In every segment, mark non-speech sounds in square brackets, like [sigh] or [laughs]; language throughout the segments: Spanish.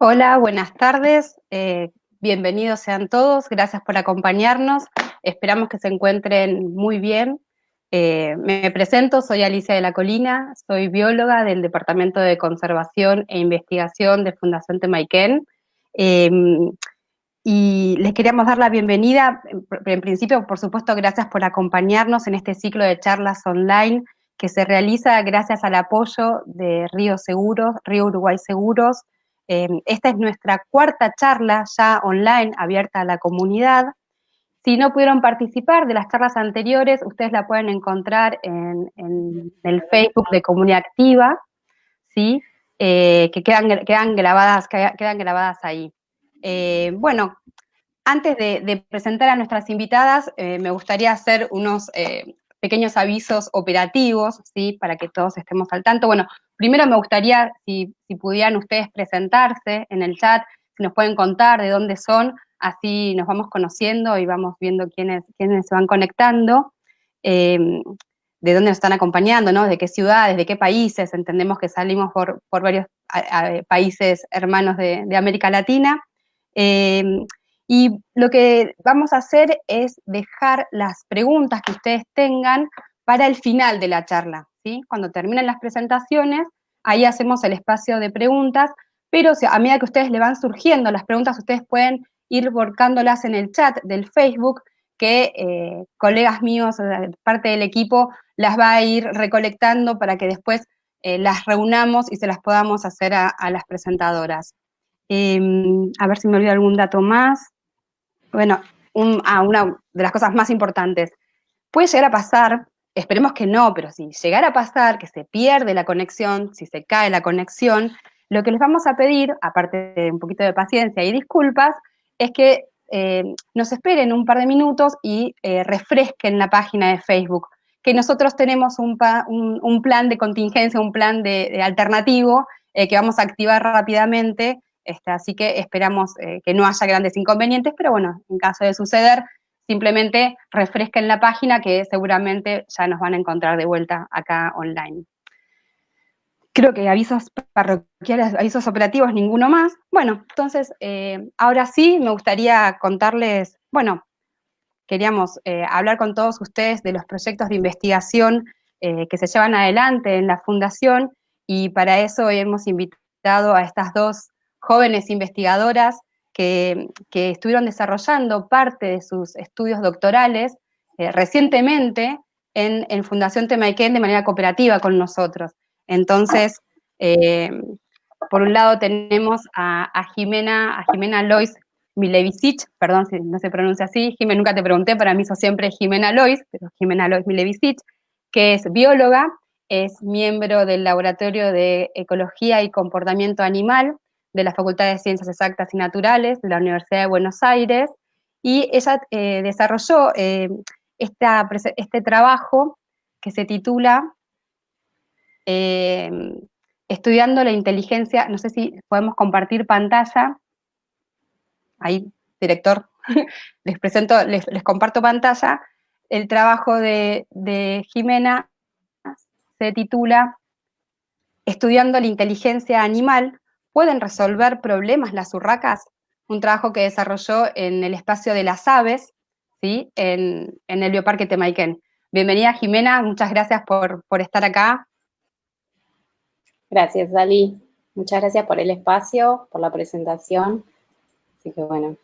Hola, buenas tardes. Eh, bienvenidos sean todos. Gracias por acompañarnos. Esperamos que se encuentren muy bien. Eh, me presento, soy Alicia de la Colina, soy bióloga del Departamento de Conservación e Investigación de Fundación Temaiken. Em, y les queríamos dar la bienvenida, en principio, por supuesto, gracias por acompañarnos en este ciclo de charlas online que se realiza gracias al apoyo de Río Seguros, Río Uruguay Seguros, Em, esta es nuestra cuarta charla ya online abierta a la comunidad. Si no pudieron participar de las charlas anteriores, ustedes la pueden encontrar en, el Facebook de Comunidad Activa, ¿sí? Eh, que quedan, quedan, grabadas, quedan grabadas ahí. Eh, bueno, antes de, presentar a nuestras invitadas, eh, me gustaría hacer unos pequeños avisos operativos, ¿sí? Para que todos estemos al tanto. Bueno, primero me gustaría, si, pudieran ustedes presentarse en el chat, si nos pueden contar de dónde son, así nos vamos conociendo y vamos viendo quiénes, quiénes se van conectando, em, de dónde nos están acompañando, ¿no? De qué ciudades, de qué países, entendemos que salimos por, varios países hermanos de, América Latina. Em, y lo que vamos a hacer es dejar las preguntas que ustedes tengan para el final de la charla, Cuando terminen las presentaciones, ahí hacemos el espacio de preguntas, pero a medida que ustedes le van surgiendo las preguntas, ustedes pueden ir volcándolas en el chat del Facebook, que eh, colegas míos, parte del equipo, las va a ir recolectando para que después eh, las reunamos y se las podamos hacer a, las presentadoras. Em, a ver si me olvido algún dato más. Bueno, ah, una de las cosas más importantes. Puede llegar a pasar, esperemos que no, pero si llegara a pasar que se pierde la conexión, si se cae la conexión, lo que les vamos a pedir, aparte de un poquito de paciencia y disculpas, es que eh, nos esperen un par de minutos y eh, refresquen la página de Facebook, que nosotros tenemos un, plan de contingencia, un plan de, alternativo eh, que vamos a activar rápidamente este, así que esperamos que no haya grandes inconvenientes, pero bueno, en caso de suceder, simplemente refresquen la página que seguramente ya nos van a encontrar de vuelta acá online. Creo que avisos parroquiales, avisos operativos, ninguno más. Bueno, entonces, eh, ahora sí me gustaría contarles, bueno, queríamos eh, hablar con todos ustedes de los proyectos de investigación que se llevan adelante en la Fundación y para eso hemos invitado a estas dos jóvenes investigadoras que, estuvieron desarrollando parte de sus estudios doctorales eh, recientemente en, Fundación Temaiken de manera cooperativa con nosotros. Entonces, eh, por un lado tenemos a, Jimena, Jimena Lois Milevicic, perdón si no se pronuncia así, Jimena nunca te pregunté, para mí eso siempre Jimena Lois, pero Jimena Lois Milevicic, que es bióloga, es miembro del Laboratorio de Ecología y Comportamiento Animal de la Facultad de Ciencias Exactas y Naturales de la Universidad de Buenos Aires, y ella eh, desarrolló eh, este trabajo que se titula eh, Estudiando la inteligencia, no sé si podemos compartir pantalla, ahí, director, [laughs] les presento, les, comparto pantalla, el trabajo de Jimena se titula Estudiando la inteligencia animal, pueden resolver problemas las urracas, un trabajo que desarrolló en el espacio de las aves, ¿sí? en, el Bioparque Temaiken. Bienvenida Jimena, muchas gracias por, estar acá. Gracias, Dali. Muchas gracias por el espacio, por la presentación. Así que bueno.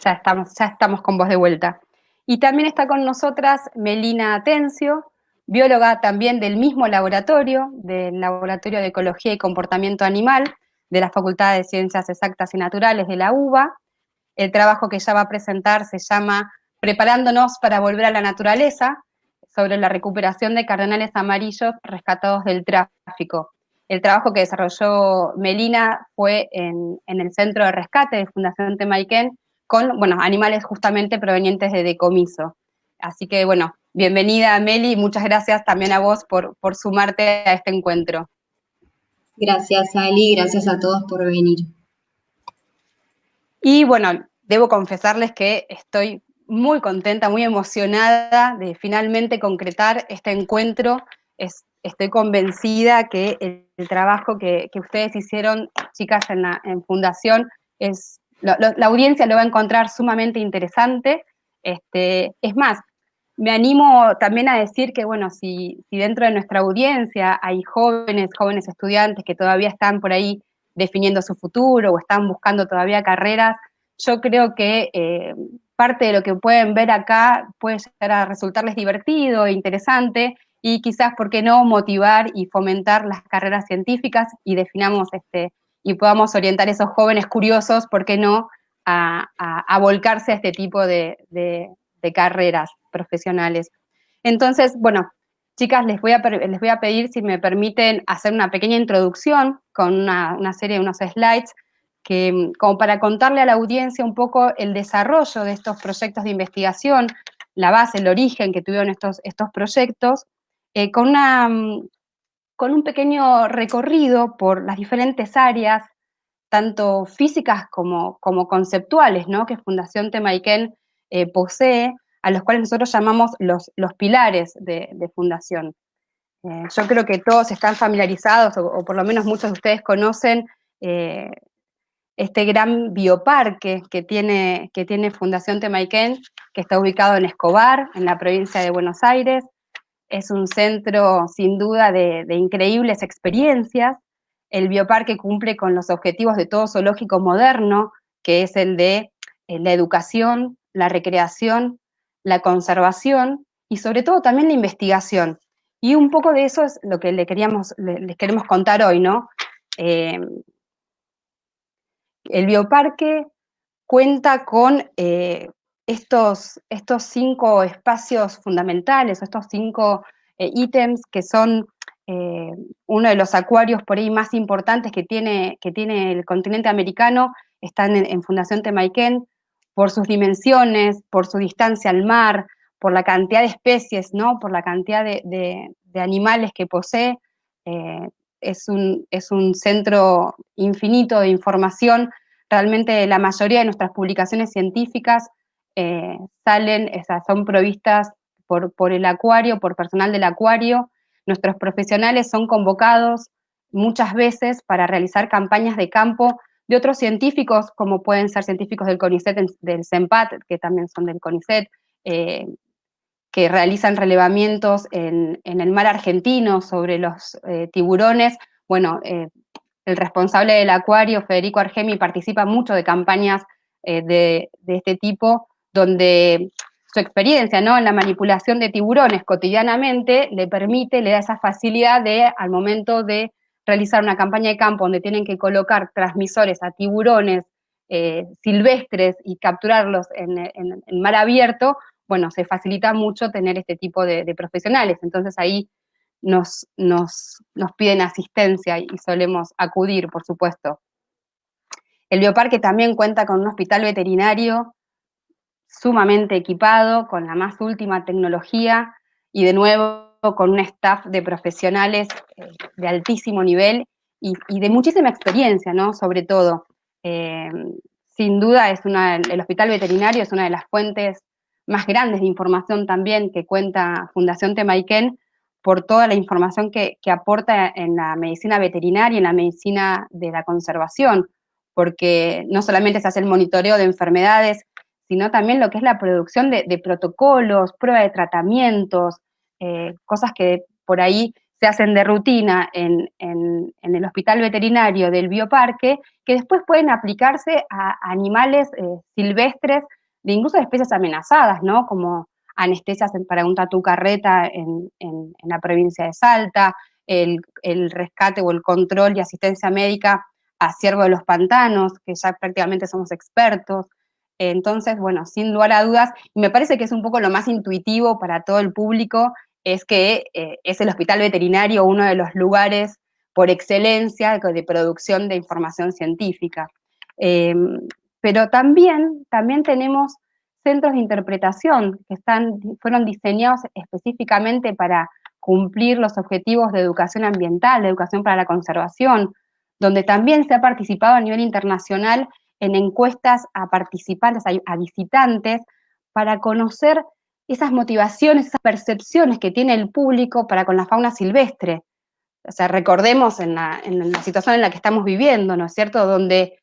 Ya estamos, ya estamos con vos de vuelta. Y también está con nosotras Melina Atencio, bióloga también del mismo laboratorio, del Laboratorio de Ecología y Comportamiento Animal, de la Facultad de Ciencias Exactas y Naturales de la UBA. El trabajo que ella va a presentar se llama Preparándonos para volver a la naturaleza, sobre la recuperación de cardenales amarillos rescatados del tráfico. El trabajo que desarrolló Melina fue en, el Centro de Rescate de Fundación Temaiken, con bueno, animales justamente provenientes de decomiso. Así que, bueno, Bienvenida, Meli, muchas gracias también a vos por, sumarte a este encuentro. Gracias, Ali, gracias a todos por venir. Y bueno, debo confesarles que estoy muy contenta, muy emocionada de finalmente concretar este encuentro. estoy convencida que el trabajo que, ustedes hicieron, chicas, en, la, en Fundación, es, la audiencia lo va a encontrar sumamente interesante. Este, es más, me animo también a decir que, bueno, si, si, dentro de nuestra audiencia hay jóvenes, jóvenes estudiantes que todavía están por ahí definiendo su futuro o están buscando todavía carreras, yo creo que eh, parte de lo que pueden ver acá puede llegar a resultarles divertido e interesante y quizás, ¿por qué no?, motivar y fomentar las carreras científicas y definamos este, y podamos orientar a esos jóvenes curiosos, ¿por qué no?, a, volcarse a este tipo de, carreras profesionales. Entonces, bueno, chicas, les voy, a, les voy a pedir si me permiten hacer una pequeña introducción con una, una serie de unos slides que, como para contarle a la audiencia un poco el desarrollo de estos proyectos de investigación, la base, el origen que tuvieron estos, estos proyectos, eh, con, una, con un pequeño recorrido por las diferentes áreas, tanto físicas como, como conceptuales, ¿no? que Fundación Temaiken eh, posee, a los cuales nosotros llamamos los, los pilares de, Fundación. Eh, yo creo que todos están familiarizados, o, por lo menos muchos de ustedes conocen este gran bioparque que tiene, que tiene Fundación Temaiken, que está ubicado en Escobar, en la provincia de Buenos Aires. Es un centro, sin duda, de, increíbles experiencias. El bioparque cumple con los objetivos de todo zoológico moderno, que es el de eh, la educación, la recreación, la conservación y sobre todo también la investigación. Y un poco de eso es lo que le queríamos, les queremos contar hoy, ¿no? Eh, el bioparque cuenta con eh, estos, estos, cinco espacios fundamentales, estos cinco eh, ítems que son eh, uno de los acuarios por ahí más importantes que tiene, que tiene el continente americano, están en, Fundación Temaiken, por sus dimensiones, por su distancia al mar, por la cantidad de especies, ¿no? por la cantidad de, animales que posee es un, es un centro infinito de información. Realmente la mayoría de nuestras publicaciones científicas eh, salen, son provistas por, por el acuario, por personal del acuario. Nuestros profesionales son convocados muchas veces para realizar campañas de campo de otros científicos, como pueden ser científicos del CONICET, del CEMPAT, que también son del CONICET, eh, que realizan relevamientos en, el mar argentino sobre los eh, tiburones. Bueno, eh, el responsable del acuario, Federico Argemi, participa mucho de campañas eh, de, este tipo, donde su experiencia ¿no? en la manipulación de tiburones cotidianamente le permite, le da esa facilidad de, al momento de realizar una campaña de campo donde tienen que colocar transmisores a tiburones silvestres y capturarlos en, en, mar abierto, bueno, se facilita mucho tener este tipo de, profesionales. Entonces ahí nos, nos, piden asistencia y solemos acudir, por supuesto. El bioparque también cuenta con un hospital veterinario sumamente equipado, con la más última tecnología y de nuevo con un staff de profesionales eh, de altísimo nivel y, de muchísima experiencia, ¿no? Sobre todo. Eh, sin duda es una, el hospital veterinario es una de las fuentes más grandes de información también que cuenta Fundación Temaiken por toda la información que, aporta en la medicina veterinaria y en la medicina de la conservación, porque no solamente se hace el monitoreo de enfermedades, sino también lo que es la producción de, protocolos, prueba de tratamientos, eh, cosas que por ahí se hacen de rutina en, el hospital veterinario del bioparque, que después pueden aplicarse a animales eh, silvestres de incluso de especies amenazadas, ¿no? Como anestesias para un tatu carreta en, la provincia de Salta, el, rescate o el control y asistencia médica a ciervo de los pantanos, que ya prácticamente somos expertos. Entonces, bueno, sin lugar a dudas, y me parece que es un poco lo más intuitivo para todo el público, es que eh, es el hospital veterinario uno de los lugares por excelencia de producción de información científica. Em, pero también, también tenemos centros de interpretación que están, fueron diseñados específicamente para cumplir los objetivos de educación ambiental, de educación para la conservación, donde también se ha participado a nivel internacional en encuestas a participantes, a, visitantes, para conocer esas motivaciones, esas percepciones que tiene el público para con la fauna silvestre. o sea, recordemos en la, situación en la que estamos viviendo, ¿no es cierto?, donde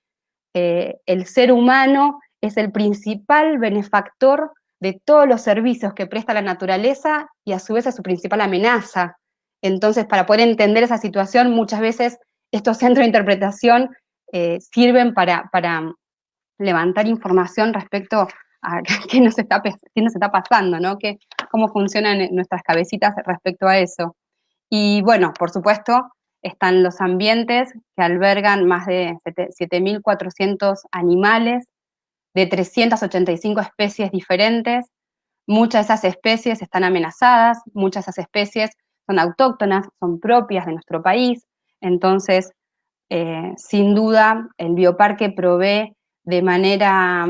eh, el ser humano es el principal benefactor de todos los servicios que presta la naturaleza y a su vez es su principal amenaza. Entonces, para poder entender esa situación, muchas veces estos [laughs] centros de interpretación eh, sirven para, para, levantar información respecto a [laughs] qué nos está, qué nos está pasando, ¿no? Que, cómo funcionan nuestras cabecitas respecto a eso. Y bueno, por supuesto, están los ambientes que albergan más de 7.400 animales de 385 especies diferentes. Muchas de esas especies están amenazadas, muchas de esas especies son autóctonas, son propias de nuestro país. Entonces, eh, sin duda, el bioparque provee de manera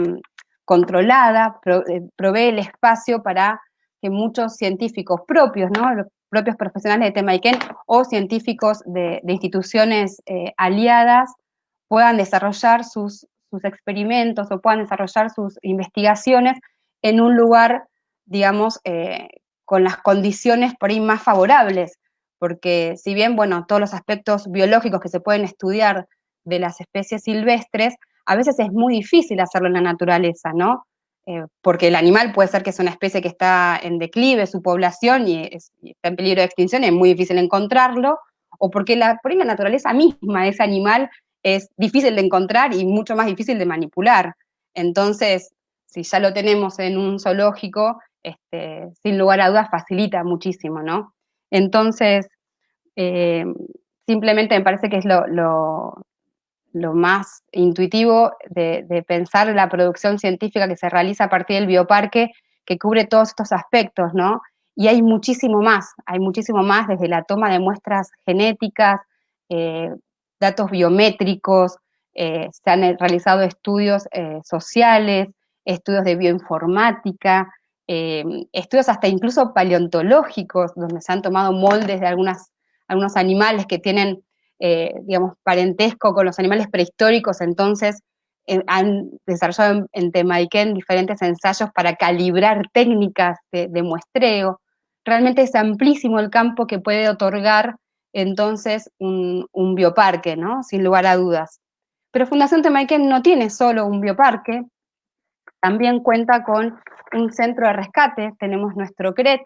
controlada, eh, provee el espacio para que muchos científicos propios, ¿no? los propios profesionales de Temaiken o científicos de, instituciones eh, aliadas puedan desarrollar sus, experimentos o puedan desarrollar sus investigaciones en un lugar, digamos, eh, con las condiciones por ahí más favorables, porque si bien, bueno, todos los aspectos biológicos que se pueden estudiar de las especies silvestres, a veces es muy difícil hacerlo en la naturaleza, ¿no? Eh, porque el animal puede ser que es una especie que está en declive, su población, y, está en peligro de extinción, es muy difícil encontrarlo, o porque la, por la naturaleza misma de ese animal es difícil de encontrar y mucho más difícil de manipular. Entonces, si ya lo tenemos en un zoológico, este, sin lugar a dudas facilita muchísimo, ¿no? Entonces, eh, simplemente me parece que es lo más intuitivo de, pensar la producción científica que se realiza a partir del bioparque, que cubre todos estos aspectos, ¿no? Y hay muchísimo más, hay muchísimo más desde la toma de muestras genéticas, eh, datos biométricos, eh, se han realizado estudios eh, sociales, estudios de bioinformática, estudios hasta incluso paleontológicos, donde se han tomado moldes de algunos animales que tienen eh, digamos, parentesco con los animales prehistóricos, entonces eh, han desarrollado en, Temaiken diferentes ensayos para calibrar técnicas de, muestreo. Realmente es amplísimo el campo que puede otorgar entonces un, bioparque, ¿no? Sin lugar a dudas. Pero Fundación Temaiken no tiene solo un bioparque, también cuenta con un centro de rescate, tenemos nuestro CRET,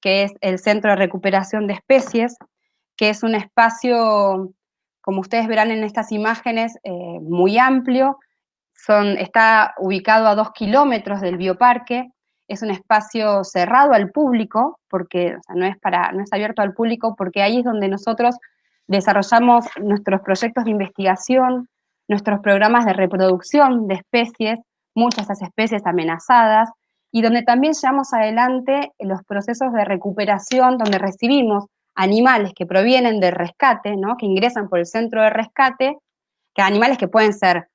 que es el Centro de Recuperación de Especies, que es un espacio, como ustedes verán en estas imágenes, eh, muy amplio, está ubicado a dos kilómetros del bioparque, es un espacio cerrado al público, porque no, es para, no es abierto al público, porque ahí es donde nosotros desarrollamos nuestros proyectos de investigación, nuestros programas de reproducción de especies, muchas de esas especies amenazadas, y donde también llevamos adelante los procesos de recuperación, donde recibimos animales que provienen de rescate, ¿no? que ingresan por el centro de rescate, que animales que pueden ser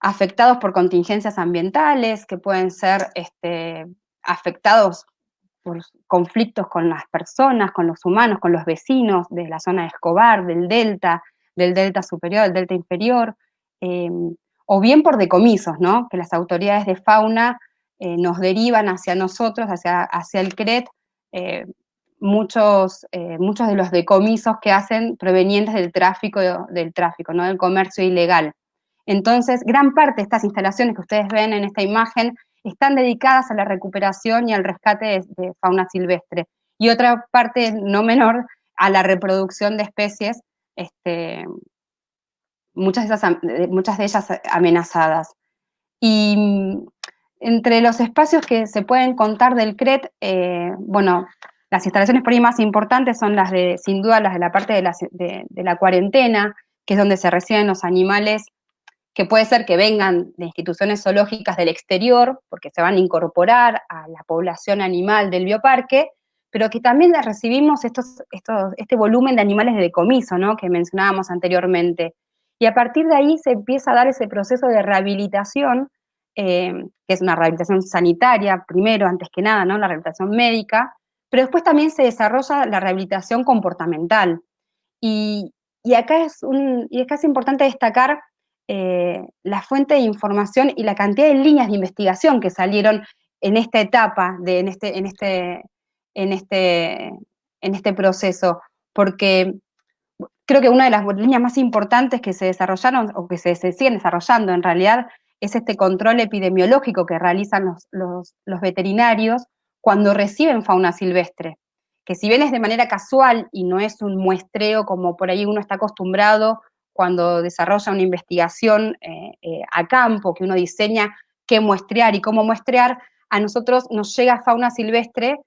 afectados por contingencias ambientales, que pueden ser este, afectados por conflictos con las personas, con los humanos, con los vecinos de la zona de Escobar, del delta, del delta superior, del delta inferior, em, o bien por decomisos, ¿no? que las autoridades de fauna eh, nos derivan hacia nosotros, hacia, hacia el CRET, eh, muchos, eh, muchos de los decomisos que hacen provenientes del tráfico, del tráfico, ¿no? del comercio ilegal. Entonces, gran parte de estas instalaciones que ustedes ven en esta imagen están dedicadas a la recuperación y al rescate de, fauna silvestre. Y otra parte no menor a la reproducción de especies, este, muchas, de esas, ellas amenazadas. Y mm, entre los espacios que se pueden contar del CRET, eh, bueno, las instalaciones por más importantes son las de, sin duda, las de la parte de la, cuarentena, que es donde se reciben los animales que puede ser que vengan de instituciones zoológicas del exterior, porque se van a incorporar a la población animal del bioparque, pero que también recibimos estos, estos, este volumen de animales de decomiso, ¿no? que mencionábamos anteriormente. Y a partir de ahí se empieza a dar ese proceso de rehabilitación, eh, que es una rehabilitación sanitaria, primero, antes que nada, ¿no? la rehabilitación médica, pero después también se desarrolla la rehabilitación comportamental. Y, acá, es un, y importante destacar eh, la fuente de información y la cantidad de líneas de investigación que salieron en esta etapa, de, en, este, en, este, en, este, en este proceso, porque creo que una de las líneas más importantes que se desarrollaron o que se, siguen desarrollando en realidad es este control epidemiológico que realizan los, los veterinarios cuando reciben fauna silvestre, que si bien es de manera casual y no es un muestreo como por ahí uno está acostumbrado cuando desarrolla una investigación eh, eh, a campo, que uno diseña qué muestrear y cómo muestrear, a nosotros nos llega fauna silvestre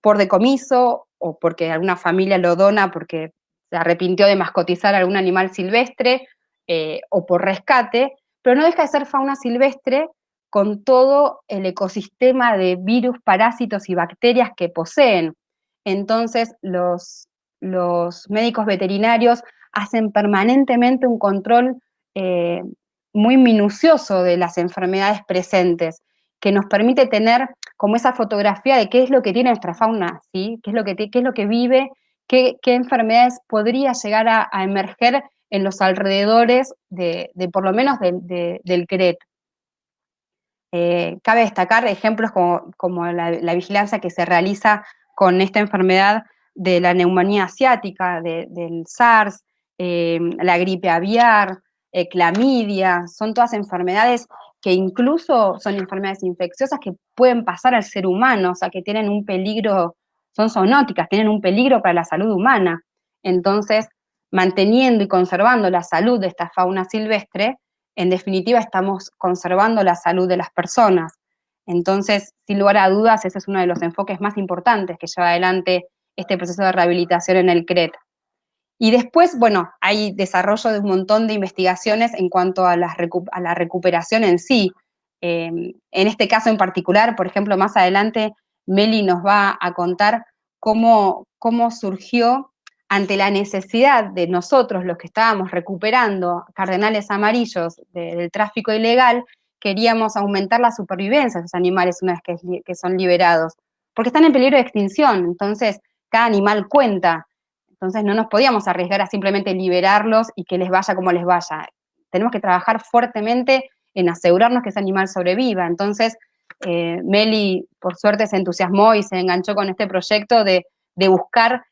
por decomiso o porque alguna familia lo dona porque se arrepintió de mascotizar algún animal silvestre eh, o por rescate, pero no deja de ser fauna silvestre con todo el ecosistema de virus, parásitos y bacterias que poseen. Entonces, los, médicos veterinarios hacen permanentemente un control eh, muy minucioso de las enfermedades presentes, que nos permite tener como esa fotografía de qué es lo que tiene nuestra fauna, ¿sí? qué, es lo que, qué es lo que vive, qué, enfermedades podría llegar a, emerger en los alrededores de, por lo menos del CRET. Eh, cabe destacar ejemplos como, la, vigilancia que se realiza con esta enfermedad de la neumonía asiática, del SARS, eh, la gripe aviar, eh, clamidia, son todas enfermedades que incluso son enfermedades infecciosas que pueden pasar al ser humano, o sea, que tienen un peligro, son zoonóticas, tienen un peligro para la salud humana. Entonces, manteniendo y conservando la salud de esta fauna silvestre, en definitiva estamos conservando la salud de las personas. Entonces, sin lugar a dudas, ese es uno de los enfoques más importantes que lleva adelante este proceso de rehabilitación en el CRET. Y después, bueno, hay desarrollo de un montón de investigaciones en cuanto a la, recuperación en sí. Em, en este caso en particular, por ejemplo, más adelante, Meli nos va a contar cómo, cómo surgió ante la necesidad de nosotros, los que estábamos recuperando cardenales amarillos del tráfico ilegal, queríamos aumentar la supervivencia de esos animales una vez que, son liberados, porque están en peligro de extinción, entonces cada animal cuenta, entonces no nos podíamos arriesgar a simplemente liberarlos y que les vaya como les vaya. Tenemos que trabajar fuertemente en asegurarnos que ese animal sobreviva. Entonces, eh, Meli, por suerte, se entusiasmó y se enganchó con este proyecto de buscar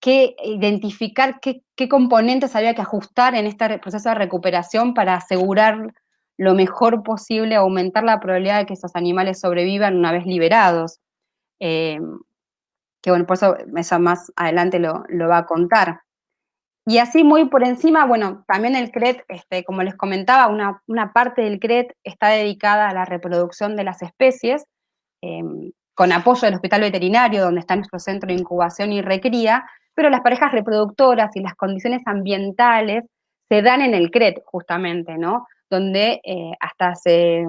qué, identificar qué, componentes había que ajustar en este proceso de recuperación para asegurar lo mejor posible, aumentar la probabilidad de que esos animales sobrevivan una vez liberados. Eh, que bueno, por eso eso más adelante lo, va a contar. Y así muy por encima, bueno, también el CRET, este, como les comentaba, una, parte del CRET está dedicada a la reproducción de las especies, em, con apoyo del hospital veterinario, donde está nuestro centro de incubación y recría, pero las parejas reproductoras y las condiciones ambientales se dan en el CRET, justamente, ¿no? Donde eh, hasta hace,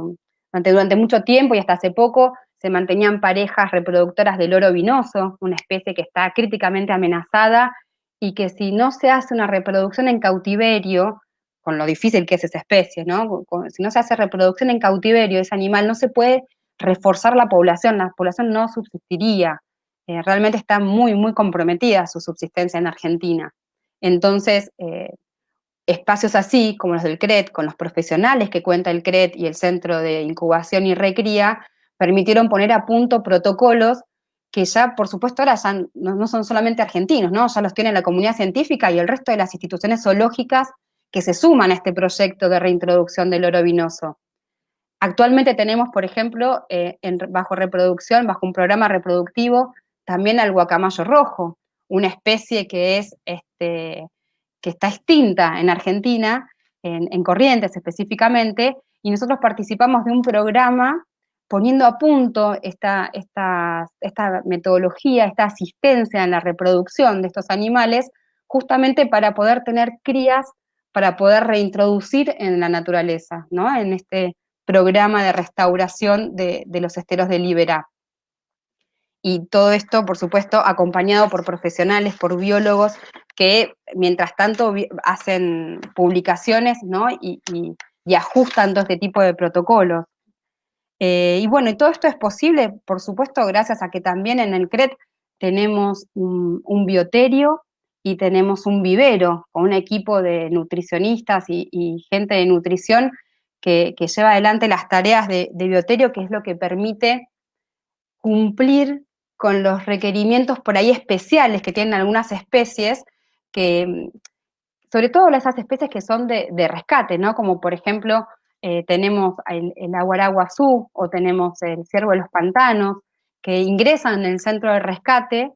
durante, mucho tiempo y hasta hace poco se mantenían parejas reproductoras del oro vinoso, una especie que está críticamente amenazada y que si no se hace una reproducción en cautiverio, con lo difícil que es esa especie, ¿no? Si no se hace reproducción en cautiverio, ese animal no se puede reforzar la población, la población no subsistiría. Eh, realmente está muy, muy comprometida su subsistencia en Argentina. Entonces, eh, espacios así, como los del CRET, con los profesionales que cuenta el CRET y el Centro de Incubación y Recría, permitieron poner a punto protocolos que ya, por supuesto, ahora ya no, son solamente argentinos, ¿no? Ya los tiene la comunidad científica y el resto de las instituciones zoológicas que se suman a este proyecto de reintroducción del oro vinoso. Actualmente tenemos, por ejemplo, eh, bajo reproducción, bajo un programa reproductivo, también al guacamayo rojo, una especie que es este, que está extinta en Argentina, en, Corrientes específicamente, y nosotros participamos de un programa poniendo a punto esta, esta, esta metodología, esta asistencia en la reproducción de estos animales, justamente para poder tener crías, para poder reintroducir en la naturaleza, ¿no? en este programa de restauración de, de los esteros de Libera y todo esto, por supuesto, acompañado por profesionales, por biólogos, que mientras tanto hacen publicaciones ¿no? y, ajustan todo este tipo de protocolos. Eh, y bueno, y todo esto es posible, por supuesto, gracias a que también en el CRET tenemos un, bioterio y tenemos un vivero con un equipo de nutricionistas y, gente de nutrición que, lleva adelante las tareas de bioterio, que es lo que permite cumplir con los requerimientos por ahí especiales que tienen algunas especies, que, sobre todo esas especies que son de, rescate, ¿no? Como por ejemplo eh, tenemos el, aguaraguazú o tenemos el ciervo de los pantanos, que ingresan en el centro de rescate,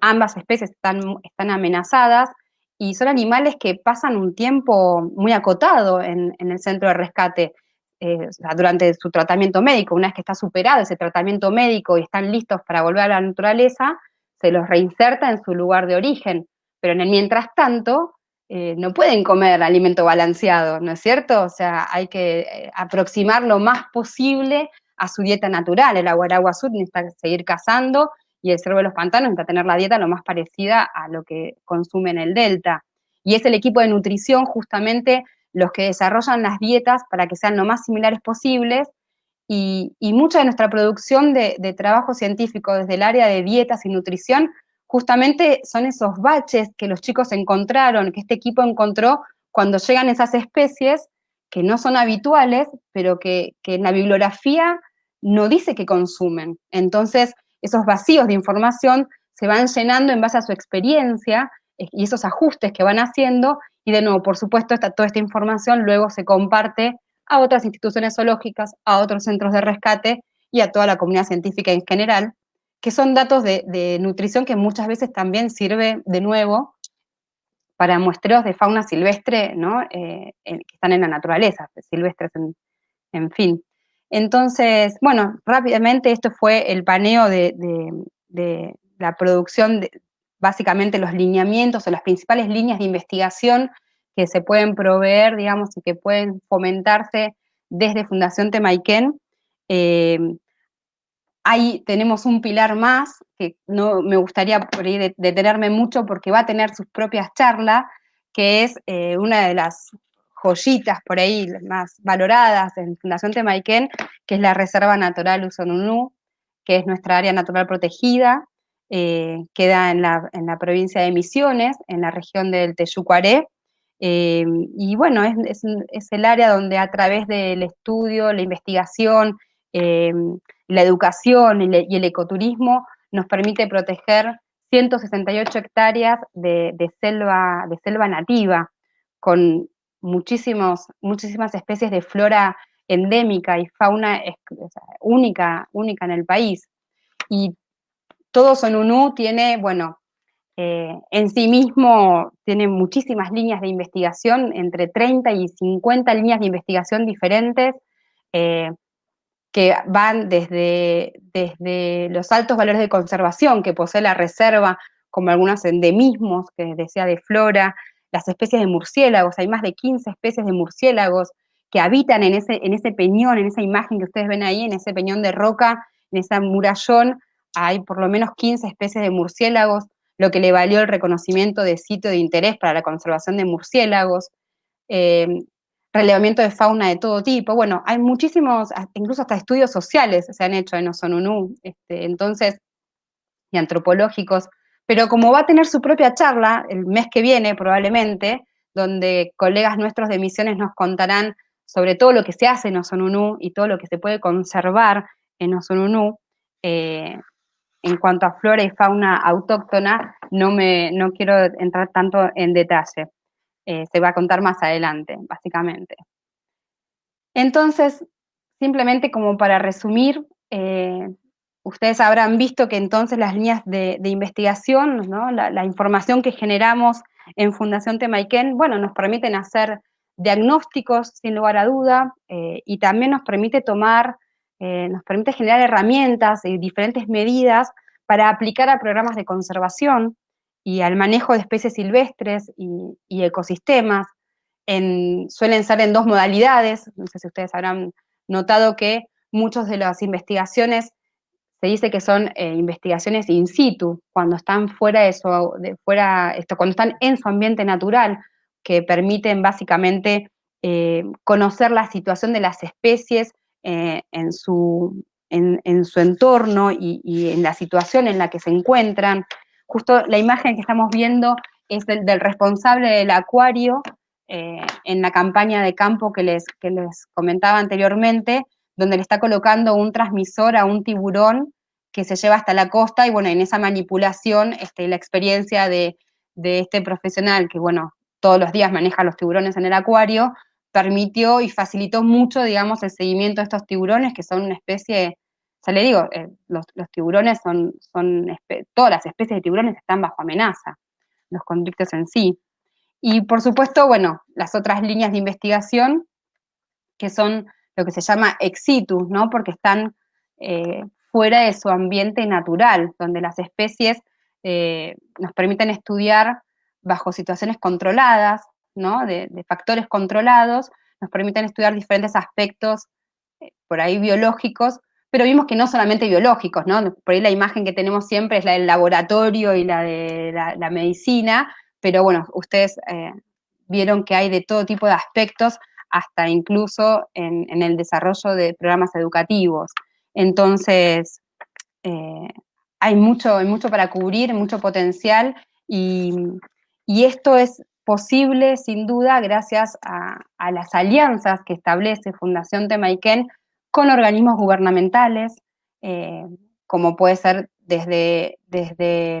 ambas especies están amenazadas, y son animales que pasan un tiempo muy acotado en, el centro de rescate. Eh, durante su tratamiento médico, una vez que está superado ese tratamiento médico y están listos para volver a la naturaleza, se los reinserta en su lugar de origen. Pero en el mientras tanto, eh, no pueden comer alimento balanceado, ¿no es cierto? O sea, hay que eh, aproximar lo más posible a su dieta natural. El aguaragua sur necesita seguir cazando y el cervo de los pantanos necesita tener la dieta lo más parecida a lo que consume en el delta. Y es el equipo de nutrición justamente los que desarrollan las dietas para que sean lo más similares posibles y, mucha de nuestra producción de, trabajo científico desde el área de dietas y nutrición justamente son esos baches que los chicos encontraron, que este equipo encontró cuando llegan esas especies que no son habituales, pero que, en la bibliografía no dice que consumen. Entonces, esos vacíos de información se van llenando en base a su experiencia y esos ajustes que van haciendo, y de nuevo, por supuesto, toda esta información luego se comparte a otras instituciones zoológicas, a otros centros de rescate y a toda la comunidad científica en general, que son datos de, nutrición que muchas veces también sirve de nuevo para muestreos de fauna silvestre, ¿no? Eh, que están en la naturaleza, silvestres en, fin. Entonces, bueno, rápidamente esto fue el paneo de, de la producción, de, básicamente los lineamientos o las principales líneas de investigación que se pueden proveer, digamos, y que pueden fomentarse desde Fundación Temaiken. Eh, ahí tenemos un pilar más, que no me gustaría por ahí detenerme mucho porque va a tener sus propias charlas, que es eh, una de las joyitas por ahí más valoradas en Fundación Temaiken, que es la Reserva Natural Usonunú, que es nuestra área natural protegida, eh, queda en la, en la, provincia de Misiones, en la región del Teyucuaré, eh, y bueno, es, el área donde a través del estudio, la investigación, eh, la educación y, el ecoturismo nos permite proteger 168 hectáreas de, selva, de selva nativa, con muchísimos, muchísimas especies de flora endémica y fauna única, única en el país. Y todo Sonunú tiene, bueno, eh, en sí mismo tiene muchísimas líneas de investigación, entre 30 y 50 líneas de investigación diferentes, eh, que van desde, desde los altos valores de conservación que posee la reserva, como algunos endemismos que decía de flora, las especies de murciélagos, hay más de 15 especies de murciélagos que habitan en ese, en ese peñón, en esa imagen que ustedes ven ahí, en ese peñón de roca, en ese murallón, hay por lo menos 15 especies de murciélagos, lo que le valió el reconocimiento de sitio de interés para la conservación de murciélagos, eh, relevamiento de fauna de todo tipo. Bueno, hay muchísimos, incluso hasta estudios sociales se han hecho en Osonunú, este, entonces, y antropológicos, pero como va a tener su propia charla el mes que viene probablemente, donde colegas nuestros de misiones nos contarán sobre todo lo que se hace en Osonunú y todo lo que se puede conservar en Osonunú, eh, en cuanto a flora y fauna autóctona, no, me, no quiero entrar tanto en detalle. Eh, se va a contar más adelante, básicamente. Entonces, simplemente como para resumir, eh, ustedes habrán visto que entonces las líneas de, investigación, la, información que generamos en Fundación Temaiken, bueno, nos permiten hacer diagnósticos sin lugar a duda eh, y también nos permite tomar eh, nos permite generar herramientas y diferentes medidas para aplicar a programas de conservación y al manejo de especies silvestres y, ecosistemas. suelen ser en dos modalidades, no sé si ustedes habrán notado que muchas de las investigaciones se dice que son eh, investigaciones in situ, cuando están fuera de su, fuera, esto, cuando están en su ambiente natural, que permiten básicamente eh, conocer la situación de las especies eh, en, su, en, su entorno y, en la situación en la que se encuentran. Justo la imagen que estamos viendo es del, responsable del acuario eh, en la campaña de campo que les, que les comentaba anteriormente, donde le está colocando un transmisor a un tiburón que se lleva hasta la costa y bueno, en esa manipulación este, la experiencia de, de este profesional que, bueno, todos los días maneja los tiburones en el acuario, permitió y facilitó mucho, digamos, el seguimiento de estos tiburones, que son una especie, o sea, le digo, eh, los, tiburones son, todas las especies de tiburones están bajo amenaza, los convictos en sí. Y por supuesto, bueno, las otras líneas de investigación, que son lo que se llama exitus, ¿no? Porque están eh, fuera de su ambiente natural, donde las especies eh, nos permiten estudiar bajo situaciones controladas, ¿no? De, factores controlados, nos permiten estudiar diferentes aspectos eh, por ahí biológicos, pero vimos que no solamente biológicos, ¿no? Por ahí la imagen que tenemos siempre es la del laboratorio y la de la, medicina, pero bueno, ustedes eh, vieron que hay de todo tipo de aspectos, hasta incluso en, el desarrollo de programas educativos. Entonces, eh, hay, mucho, hay mucho para cubrir, mucho potencial, y, y esto es posible, sin duda, gracias a, las alianzas que establece Fundación Temaiken con organismos gubernamentales, eh, como puede ser desde, desde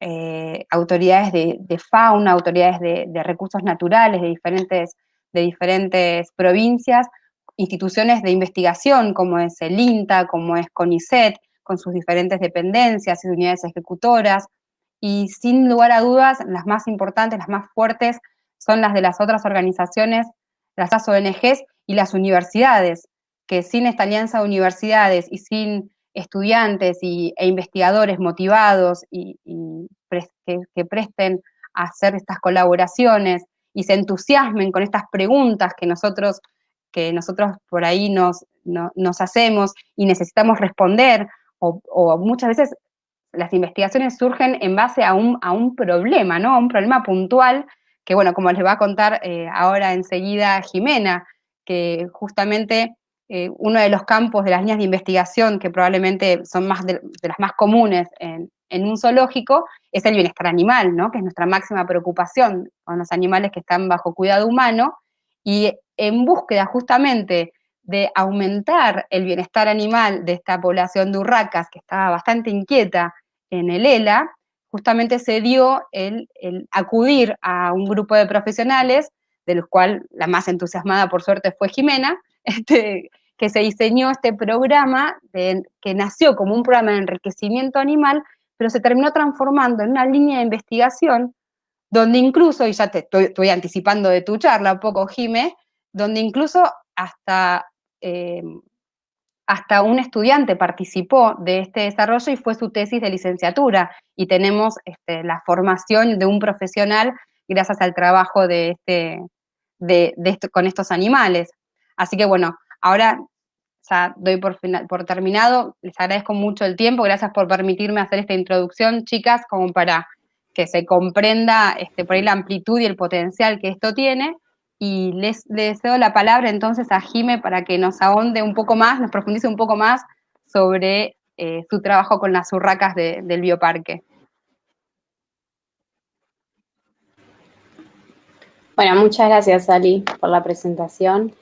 eh, autoridades de, fauna, autoridades de, recursos naturales de diferentes, de diferentes provincias, instituciones de investigación como es el INTA, como es CONICET, con sus diferentes dependencias y unidades ejecutoras, y sin lugar a dudas, las más importantes, las más fuertes, son las de las otras organizaciones, las ONGs y las universidades, que sin esta alianza de universidades y sin estudiantes y, e investigadores motivados y, que, presten a hacer estas colaboraciones y se entusiasmen con estas preguntas que nosotros, que nosotros por ahí nos, nos hacemos y necesitamos responder, o, o muchas veces las investigaciones surgen en base a un, a un problema, ¿no? A un problema puntual, que bueno, como les va a contar eh, ahora enseguida Jimena, que justamente eh, uno de los campos de las líneas de investigación que probablemente son más de, las más comunes en, un zoológico es el bienestar animal, ¿no? Que es nuestra máxima preocupación con los animales que están bajo cuidado humano y en búsqueda justamente de aumentar el bienestar animal de esta población de urracas que estaba bastante inquieta en el ELA, justamente se dio el, acudir a un grupo de profesionales, de los cuales la más entusiasmada por suerte fue Jimena, [laughs] este, que se diseñó este programa que nació como un programa de enriquecimiento animal, pero se terminó transformando en una línea de investigación donde incluso, y ya te estoy, anticipando de tu charla un poco, Jime, donde incluso hasta eh, hasta un estudiante participó de este desarrollo y fue su tesis de licenciatura. Y tenemos este, la formación de un profesional gracias al trabajo de este, de, con estos animales. Así que bueno, ahora ya doy por, por terminado. Les agradezco mucho el tiempo. Gracias por permitirme hacer esta introducción, chicas, como para que se comprenda este, por ahí la amplitud y el potencial que esto tiene y les, cedo la palabra entonces a Jime para que nos ahonde un poco más, nos profundice un poco más sobre eh, su trabajo con las urracas del bioparque. Bueno, muchas gracias Ali por la presentación,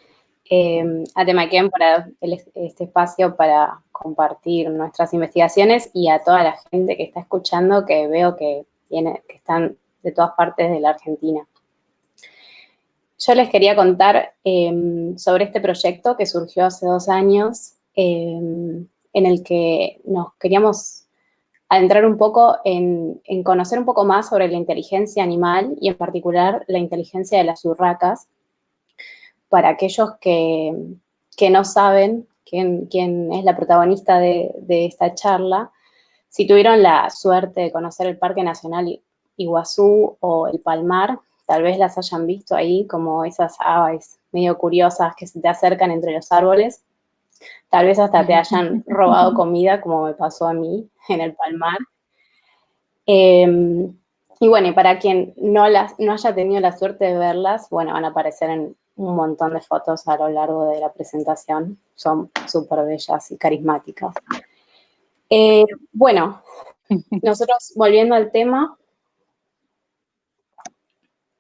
eh, a Temaquén por este espacio para compartir nuestras investigaciones y a toda la gente que está escuchando que veo que, viene, que están de todas partes de la Argentina. Yo les quería contar em, sobre este proyecto que surgió hace dos años, em, en el que nos queríamos adentrar un poco en, conocer un poco más sobre la inteligencia animal y en particular la inteligencia de las urracas, para aquellos que, no saben quién, quién, es la protagonista de esta charla, si tuvieron la suerte de conocer el Parque Nacional Iguazú o el Palmar, tal vez las hayan visto ahí como esas aves medio curiosas que se te acercan entre los árboles. Tal vez hasta te hayan robado comida, como me pasó a mí en el Palmar. Em, y bueno, y para quien no, las, no haya tenido la suerte de verlas, bueno, van a aparecer en un montón de fotos a lo largo de la presentación. Son súper bellas y carismáticas. Eh, bueno, [laughs] nosotros volviendo al tema,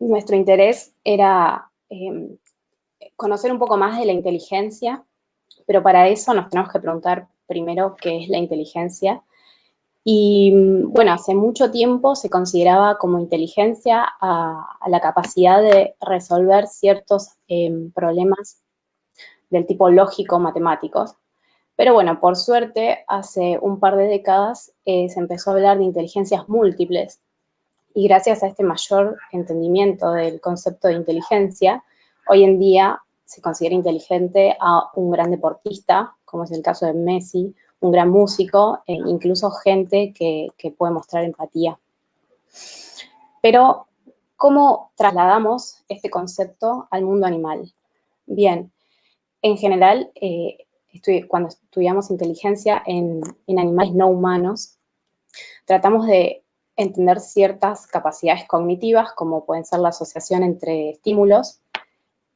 nuestro interés era em, conocer un poco más de la inteligencia, pero para eso nos tenemos que preguntar primero qué es la inteligencia Y bueno, hace mucho tiempo se consideraba como inteligencia a, la capacidad de resolver ciertos em, problemas del tipo lógico-matemáticos. Pero bueno, por suerte, hace un par de décadas eh, se empezó a hablar de inteligencias múltiples. Y gracias a este mayor entendimiento del concepto de inteligencia, hoy en día se considera inteligente a un gran deportista, como es el caso de Messi, un gran músico, e incluso gente que, puede mostrar empatía. Pero, ¿cómo trasladamos este concepto al mundo animal? Bien, en general, eh, cuando estudiamos inteligencia en, en, animales no humanos, tratamos de entender ciertas capacidades cognitivas, como pueden ser la asociación entre estímulos,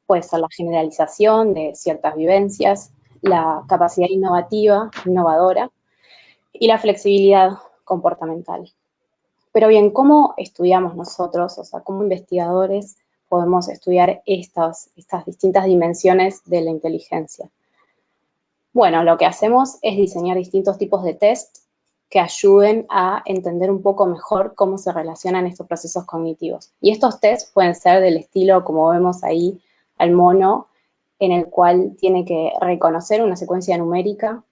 puede ser la generalización de ciertas vivencias, la capacidad innovativa, innovadora, y la flexibilidad comportamental. Pero bien, ¿cómo estudiamos nosotros, o sea, cómo investigadores podemos estudiar estas, estas distintas dimensiones de la inteligencia? Bueno, lo que hacemos es diseñar distintos tipos de test que ayuden a entender un poco mejor cómo se relacionan estos procesos cognitivos. Y estos tests pueden ser del estilo, como vemos ahí, al mono, en el cual tiene que reconocer una secuencia numérica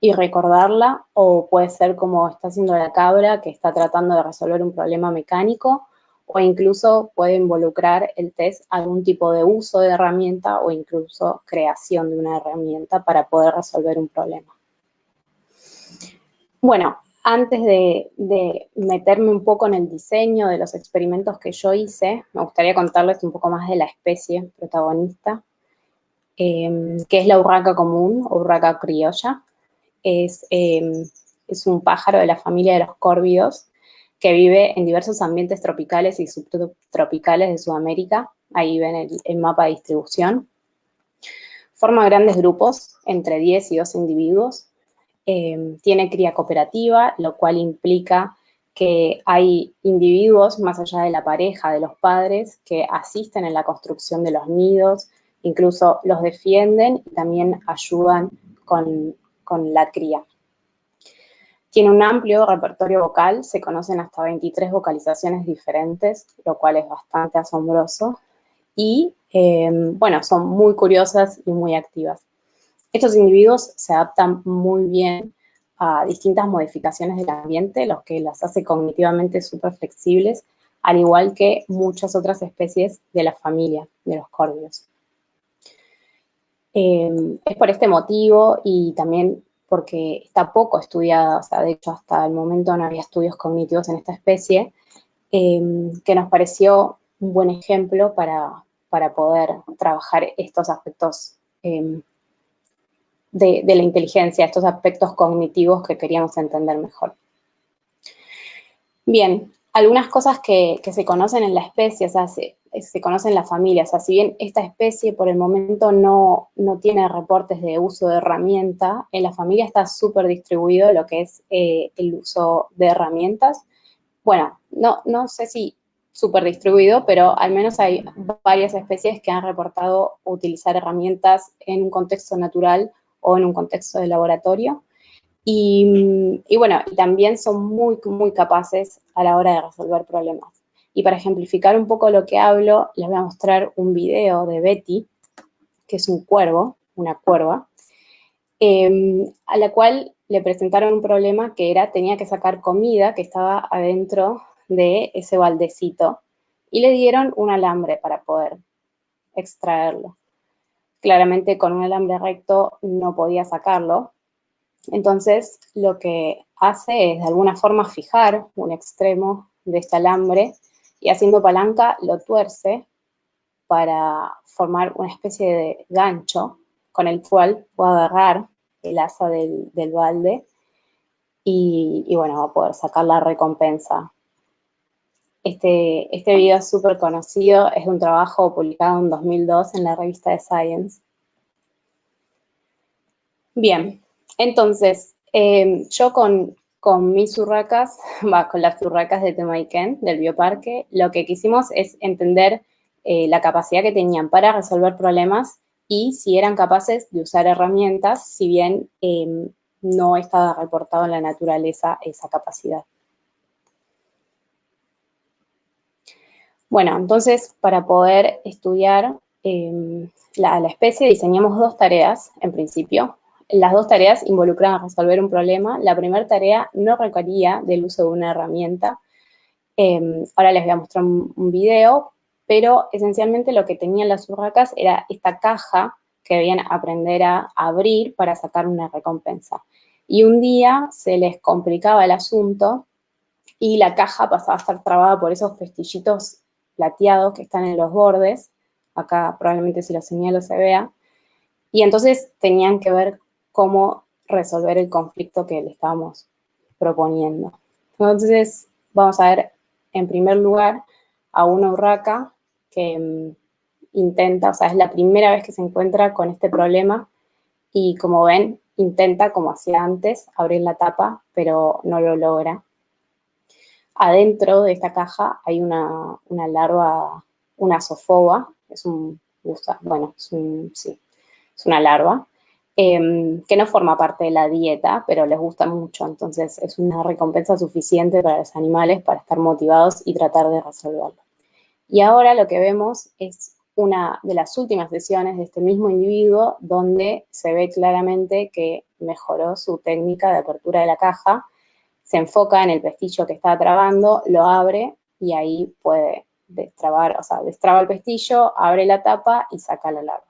y recordarla, o puede ser como está haciendo la cabra, que está tratando de resolver un problema mecánico, o incluso puede involucrar el test algún tipo de uso de herramienta o incluso creación de una herramienta para poder resolver un problema. Bueno, antes de, meterme un poco en el diseño de los experimentos que yo hice, me gustaría contarles un poco más de la especie protagonista. Em, que es la urraca común o urraca criolla. Es, em, es un pájaro de la familia de los córvidos que vive en diversos ambientes tropicales y subtropicales de Sudamérica. Ahí ven el, mapa de distribución. Forma grandes grupos, entre 10 y 12 individuos. Em, tiene cría cooperativa, lo cual implica que hay individuos, más allá de la pareja, de los padres, que asisten en la construcción de los nidos, incluso los defienden y también ayudan con, la cría. Tiene un amplio repertorio vocal, se conocen hasta 23 vocalizaciones diferentes, lo cual es bastante asombroso. Y, em, bueno, son muy curiosas y muy activas. Estos individuos se adaptan muy bien a distintas modificaciones del ambiente, lo que las hace cognitivamente súper flexibles, al igual que muchas otras especies de la familia de los córvidos. Em, es por este motivo y también porque está poco estudiada, o sea, de hecho hasta el momento no había estudios cognitivos en esta especie, em, que nos pareció un buen ejemplo para, poder trabajar estos aspectos em, de, la inteligencia, estos aspectos cognitivos que queríamos entender mejor. Bien, algunas cosas que, se conocen en la especie, o sea, se conocen familias. O sea, si bien esta especie por el momento no, tiene reportes de uso de herramienta, en la familia está súper distribuido lo que es eh, el uso de herramientas. Bueno, no, no sé si súper distribuido, pero al menos hay varias especies que han reportado utilizar herramientas en un contexto natural o en un contexto de laboratorio. Y, bueno, también son muy, muy capaces a la hora de resolver problemas. Y para ejemplificar un poco lo que hablo, les voy a mostrar un video de Betty, que es un cuervo, una cuerva, em, a la cual le presentaron un problema que era, tenía que sacar comida que estaba adentro de ese baldecito y le dieron un alambre para poder extraerlo. Claramente con un alambre recto no podía sacarlo, entonces lo que hace es de alguna forma fijar un extremo de este alambre y haciendo palanca lo tuerce para formar una especie de gancho con el cual puede agarrar el asa del, balde y, bueno, va a poder sacar la recompensa. Este, este video es súper conocido, es un trabajo publicado en 2002 en la revista de Science. Bien, entonces, eh, yo con, con mis urracas, [laughs] con las urracas de Temaiken, del bioparque, lo que quisimos es entender eh, la capacidad que tenían para resolver problemas y si eran capaces de usar herramientas, si bien em, no está reportado en la naturaleza esa capacidad. Bueno, entonces, para poder estudiar em, la, especie, diseñamos dos tareas, en principio. Las dos tareas involucran resolver un problema. La primera tarea no requería del uso de una herramienta. Em, ahora les voy a mostrar un, un, video, pero esencialmente lo que tenían las urracas era esta caja que debían aprender a abrir para sacar una recompensa. Y un día se les complicaba el asunto y la caja pasaba a estar trabada por esos pestillitos plateados que están en los bordes. Acá probablemente si lo señalo se vea. Y entonces tenían que ver cómo resolver el conflicto que le estábamos proponiendo. Entonces vamos a ver en primer lugar a una urraca que mm, intenta, o sea, es la primera vez que se encuentra con este problema y como ven, intenta, como hacía antes, abrir la tapa, pero no lo logra. Adentro de esta caja hay una, larva, una sofoba, es un, bueno, es, una larva, em, que no forma parte de la dieta, pero les gusta mucho, entonces es una recompensa suficiente para los animales para estar motivados y tratar de resolverlo. Y ahora lo que vemos es una de las últimas sesiones de este mismo individuo donde se ve claramente que mejoró su técnica de apertura de la caja, se enfoca en el pestillo que está trabando, lo abre y ahí puede destrabar, o sea, destraba el pestillo, abre la tapa y saca la larva.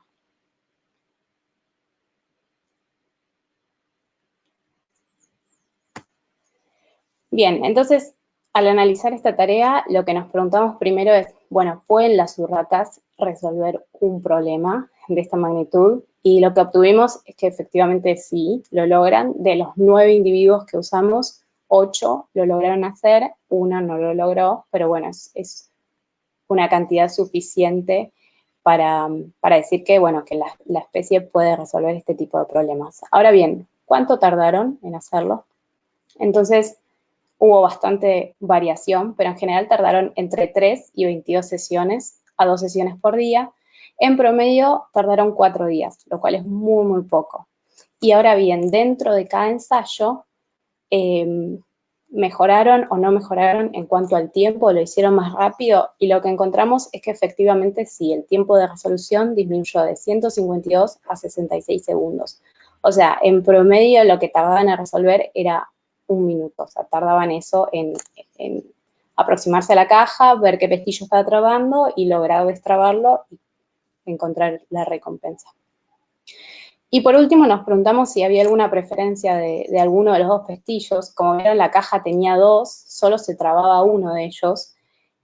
Bien, entonces, al analizar esta tarea, lo que nos preguntamos primero es, bueno, ¿pueden las urracas resolver un problema de esta magnitud? Y lo que obtuvimos es que efectivamente sí, lo logran. De los nueve individuos que usamos, ocho lo lograron hacer, una no lo logró, pero bueno, es, una cantidad suficiente para, decir que, bueno, que la, la especie puede resolver este tipo de problemas. Ahora bien, ¿cuánto tardaron en hacerlo? Entonces, hubo bastante variación, pero en general tardaron entre 3 y 22 sesiones, a dos sesiones por día. En promedio tardaron cuatro días, lo cual es muy, muy poco. Y ahora bien, dentro de cada ensayo, em, mejoraron o no mejoraron en cuanto al tiempo, lo hicieron más rápido y lo que encontramos es que efectivamente sí, el tiempo de resolución disminuyó de 152 a 66 segundos. O sea, en promedio lo que tardaban en resolver era un minuto, o sea, tardaban eso en, aproximarse a la caja, ver qué pestillo estaba trabando y lograr destrabarlo y encontrar la recompensa. Y por último nos preguntamos si había alguna preferencia de, alguno de los dos pestillos. Como vieron, la caja tenía dos, solo se trababa uno de ellos.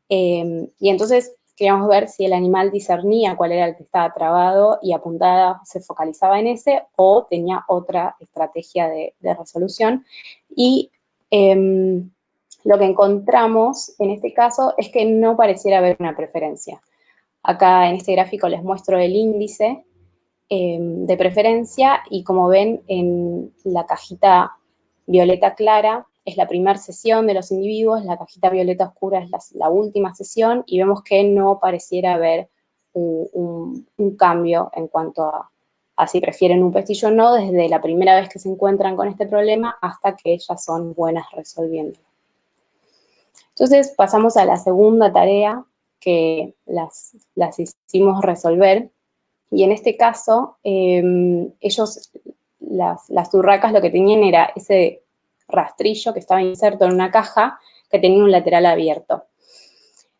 Eh, y entonces queríamos ver si el animal discernía cuál era el que estaba trabado y apuntada, se focalizaba en ese o tenía otra estrategia de, resolución. Y em, lo que encontramos en este caso es que no pareciera haber una preferencia. Acá en este gráfico les muestro el índice em, de preferencia y como ven en la cajita violeta clara es la primera sesión de los individuos, la cajita violeta oscura es la, última sesión y vemos que no pareciera haber un, cambio en cuanto a, si prefieren un pestillo o no, desde la primera vez que se encuentran con este problema hasta que ellas son buenas resolviendo. Entonces pasamos a la segunda tarea que las, las hicimos resolver y en este caso em, ellos, las, las turracas lo que tenían era ese rastrillo que estaba inserto en una caja que tenía un lateral abierto.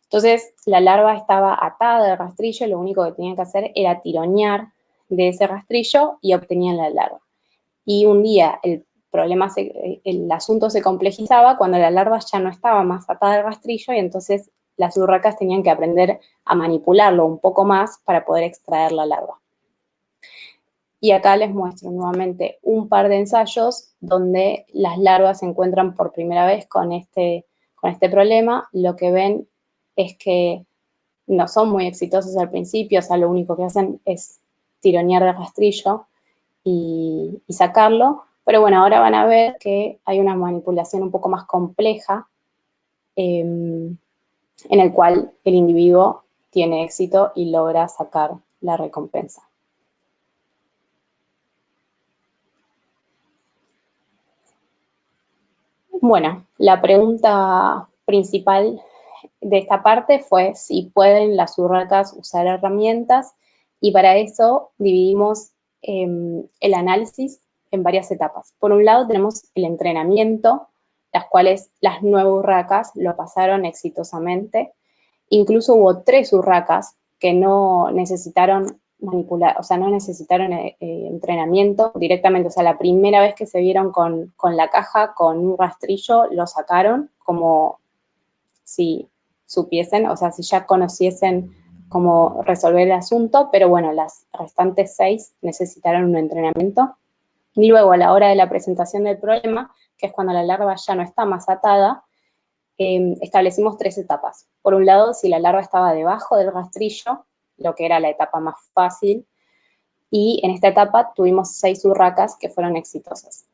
Entonces, la larva estaba atada al rastrillo y lo único que tenía que hacer era tironear de ese rastrillo y obtenían la larva. Y un día el problema, el asunto se complejizaba cuando la larva ya no estaba más atada al rastrillo y entonces las urracas tenían que aprender a manipularlo un poco más para poder extraer la larva. Y acá les muestro nuevamente un par de ensayos donde las larvas se encuentran por primera vez con este, con este problema. Lo que ven es que no son muy exitosos al principio, o sea, lo único que hacen es tironear de rastrillo y, sacarlo. Pero bueno, ahora van a ver que hay una manipulación un poco más compleja em, en el cual el individuo tiene éxito y logra sacar la recompensa. Bueno, la pregunta principal de esta parte fue si pueden las urracas usar herramientas y para eso dividimos em, el análisis en varias etapas. Por un lado tenemos el entrenamiento, las cuales las nueve urracas lo pasaron exitosamente. Incluso hubo tres urracas que no necesitaron manipular, o sea, no necesitaron eh, eh, entrenamiento directamente, o sea, la primera vez que se vieron con, con, la caja, con un rastrillo, lo sacaron como si supiesen, o sea, si ya conociesen cómo resolver el asunto, pero bueno, las restantes seis necesitaron un entrenamiento. Y luego, a la hora de la presentación del problema, que es cuando la larva ya no está más atada, em, establecimos tres etapas. Por un lado, si la larva estaba debajo del rastrillo, lo que era la etapa más fácil, y en esta etapa tuvimos seis urracas que fueron exitosas.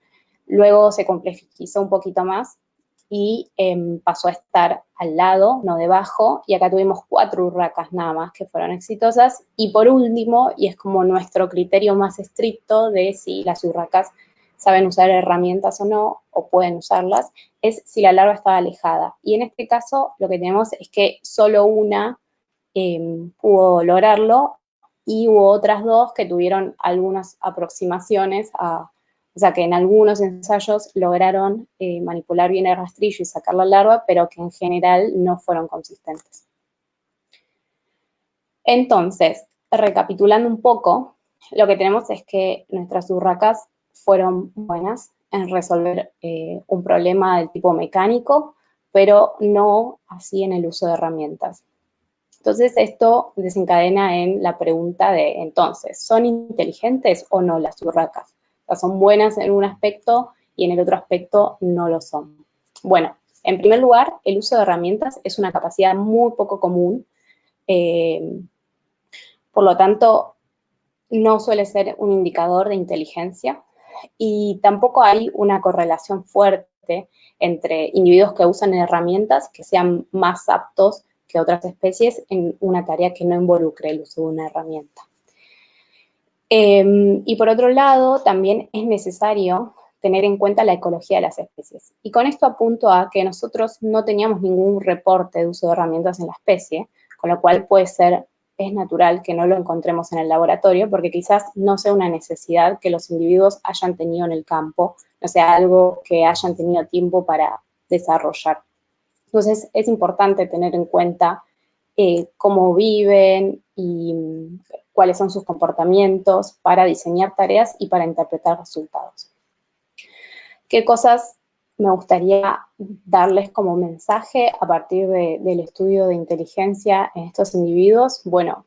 Luego se complejizó un poquito más y em, pasó a estar al lado, no debajo, y acá tuvimos cuatro urracas nada más que fueron exitosas. Y por último, y es como nuestro criterio más estricto de si las urracas saben usar herramientas o no, o pueden usarlas, es si la larva estaba alejada. Y en este caso lo que tenemos es que solo una em, pudo lograrlo y hubo otras dos que tuvieron algunas aproximaciones a, o sea, que en algunos ensayos lograron eh, manipular bien el rastrillo y sacar la larva, pero que en general no fueron consistentes. Entonces, recapitulando un poco, lo que tenemos es que nuestras urracas fueron buenas en resolver eh, un problema del tipo mecánico, pero no así en el uso de herramientas. Entonces, esto desencadena en la pregunta de, entonces, ¿son inteligentes o no las urracas? son buenas en un aspecto y en el otro aspecto no lo son. Bueno, en primer lugar, el uso de herramientas es una capacidad muy poco común. Eh, por lo tanto, no suele ser un indicador de inteligencia y tampoco hay una correlación fuerte entre individuos que usan herramientas que sean más aptos que otras especies en una tarea que no involucre el uso de una herramienta. Em, y por otro lado, también es necesario tener en cuenta la ecología de las especies. Y con esto apunto a que nosotros no teníamos ningún reporte de uso de herramientas en la especie, con lo cual puede ser, es natural que no lo encontremos en el laboratorio, porque quizás no sea una necesidad que los individuos hayan tenido en el campo, no sea algo que hayan tenido tiempo para desarrollar. Entonces, es importante tener en cuenta eh, cómo viven y cuáles son sus comportamientos para diseñar tareas y para interpretar resultados. ¿Qué cosas me gustaría darles como mensaje a partir del estudio de inteligencia en estos individuos? Bueno,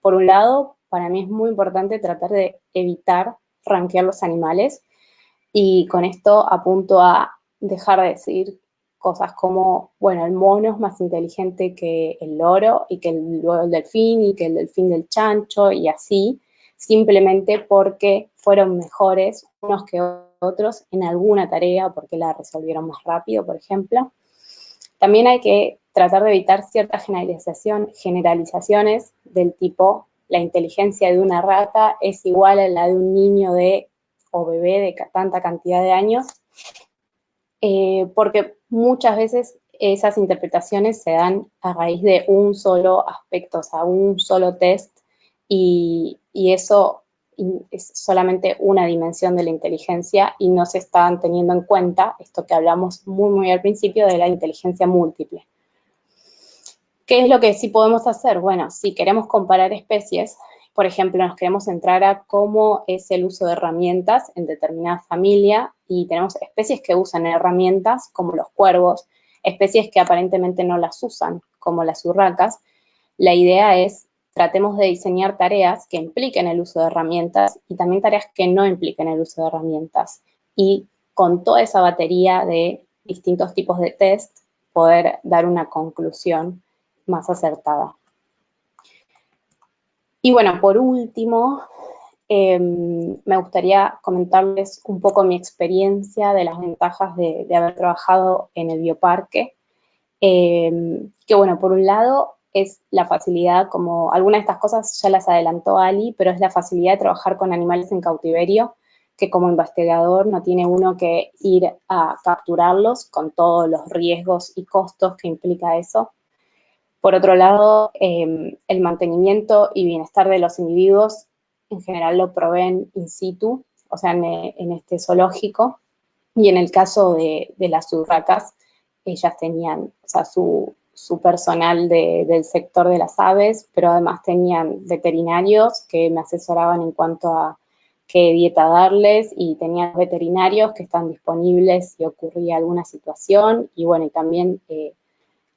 por un lado, para mí es muy importante tratar de evitar ranquear los animales y con esto apunto a dejar de decir cosas como, bueno, el mono es más inteligente que el loro y que el, el delfín y que el delfín del chancho y así, simplemente porque fueron mejores unos que otros en alguna tarea, porque la resolvieron más rápido, por ejemplo. También hay que tratar de evitar ciertas generalizaciones del tipo la inteligencia de una rata es igual a la de un niño de o bebé de tanta cantidad de años, eh, porque muchas veces esas interpretaciones se dan a raíz de un solo aspecto, o sea, un solo test, y, eso es solamente una dimensión de la inteligencia y no se están teniendo en cuenta esto que hablamos muy, muy al principio de la inteligencia múltiple. ¿Qué es lo que sí podemos hacer? Bueno, si queremos comparar especies, por ejemplo, nos queremos centrar a cómo es el uso de herramientas en determinada familia y tenemos especies que usan herramientas como los cuervos, especies que aparentemente no las usan como las urracas. La idea es tratemos de diseñar tareas que impliquen el uso de herramientas y también tareas que no impliquen el uso de herramientas. Y con toda esa batería de distintos tipos de test, poder dar una conclusión más acertada. Y bueno, por último, em, me gustaría comentarles un poco mi experiencia de las ventajas de, haber trabajado en el bioparque. Em, que bueno, por un lado es la facilidad, como algunas de estas cosas ya las adelantó Ali, pero es la facilidad de trabajar con animales en cautiverio, que como investigador no tiene uno que ir a capturarlos con todos los riesgos y costos que implica eso. Por otro lado, em, el mantenimiento y bienestar de los individuos en general lo proveen in situ, o sea, en, este zoológico, y en el caso de, las urracas, ellas tenían, o sea, su, personal del sector de las aves, pero además tenían veterinarios que me asesoraban en cuanto a qué dieta darles y tenían veterinarios que están disponibles si ocurría alguna situación y bueno, y también eh,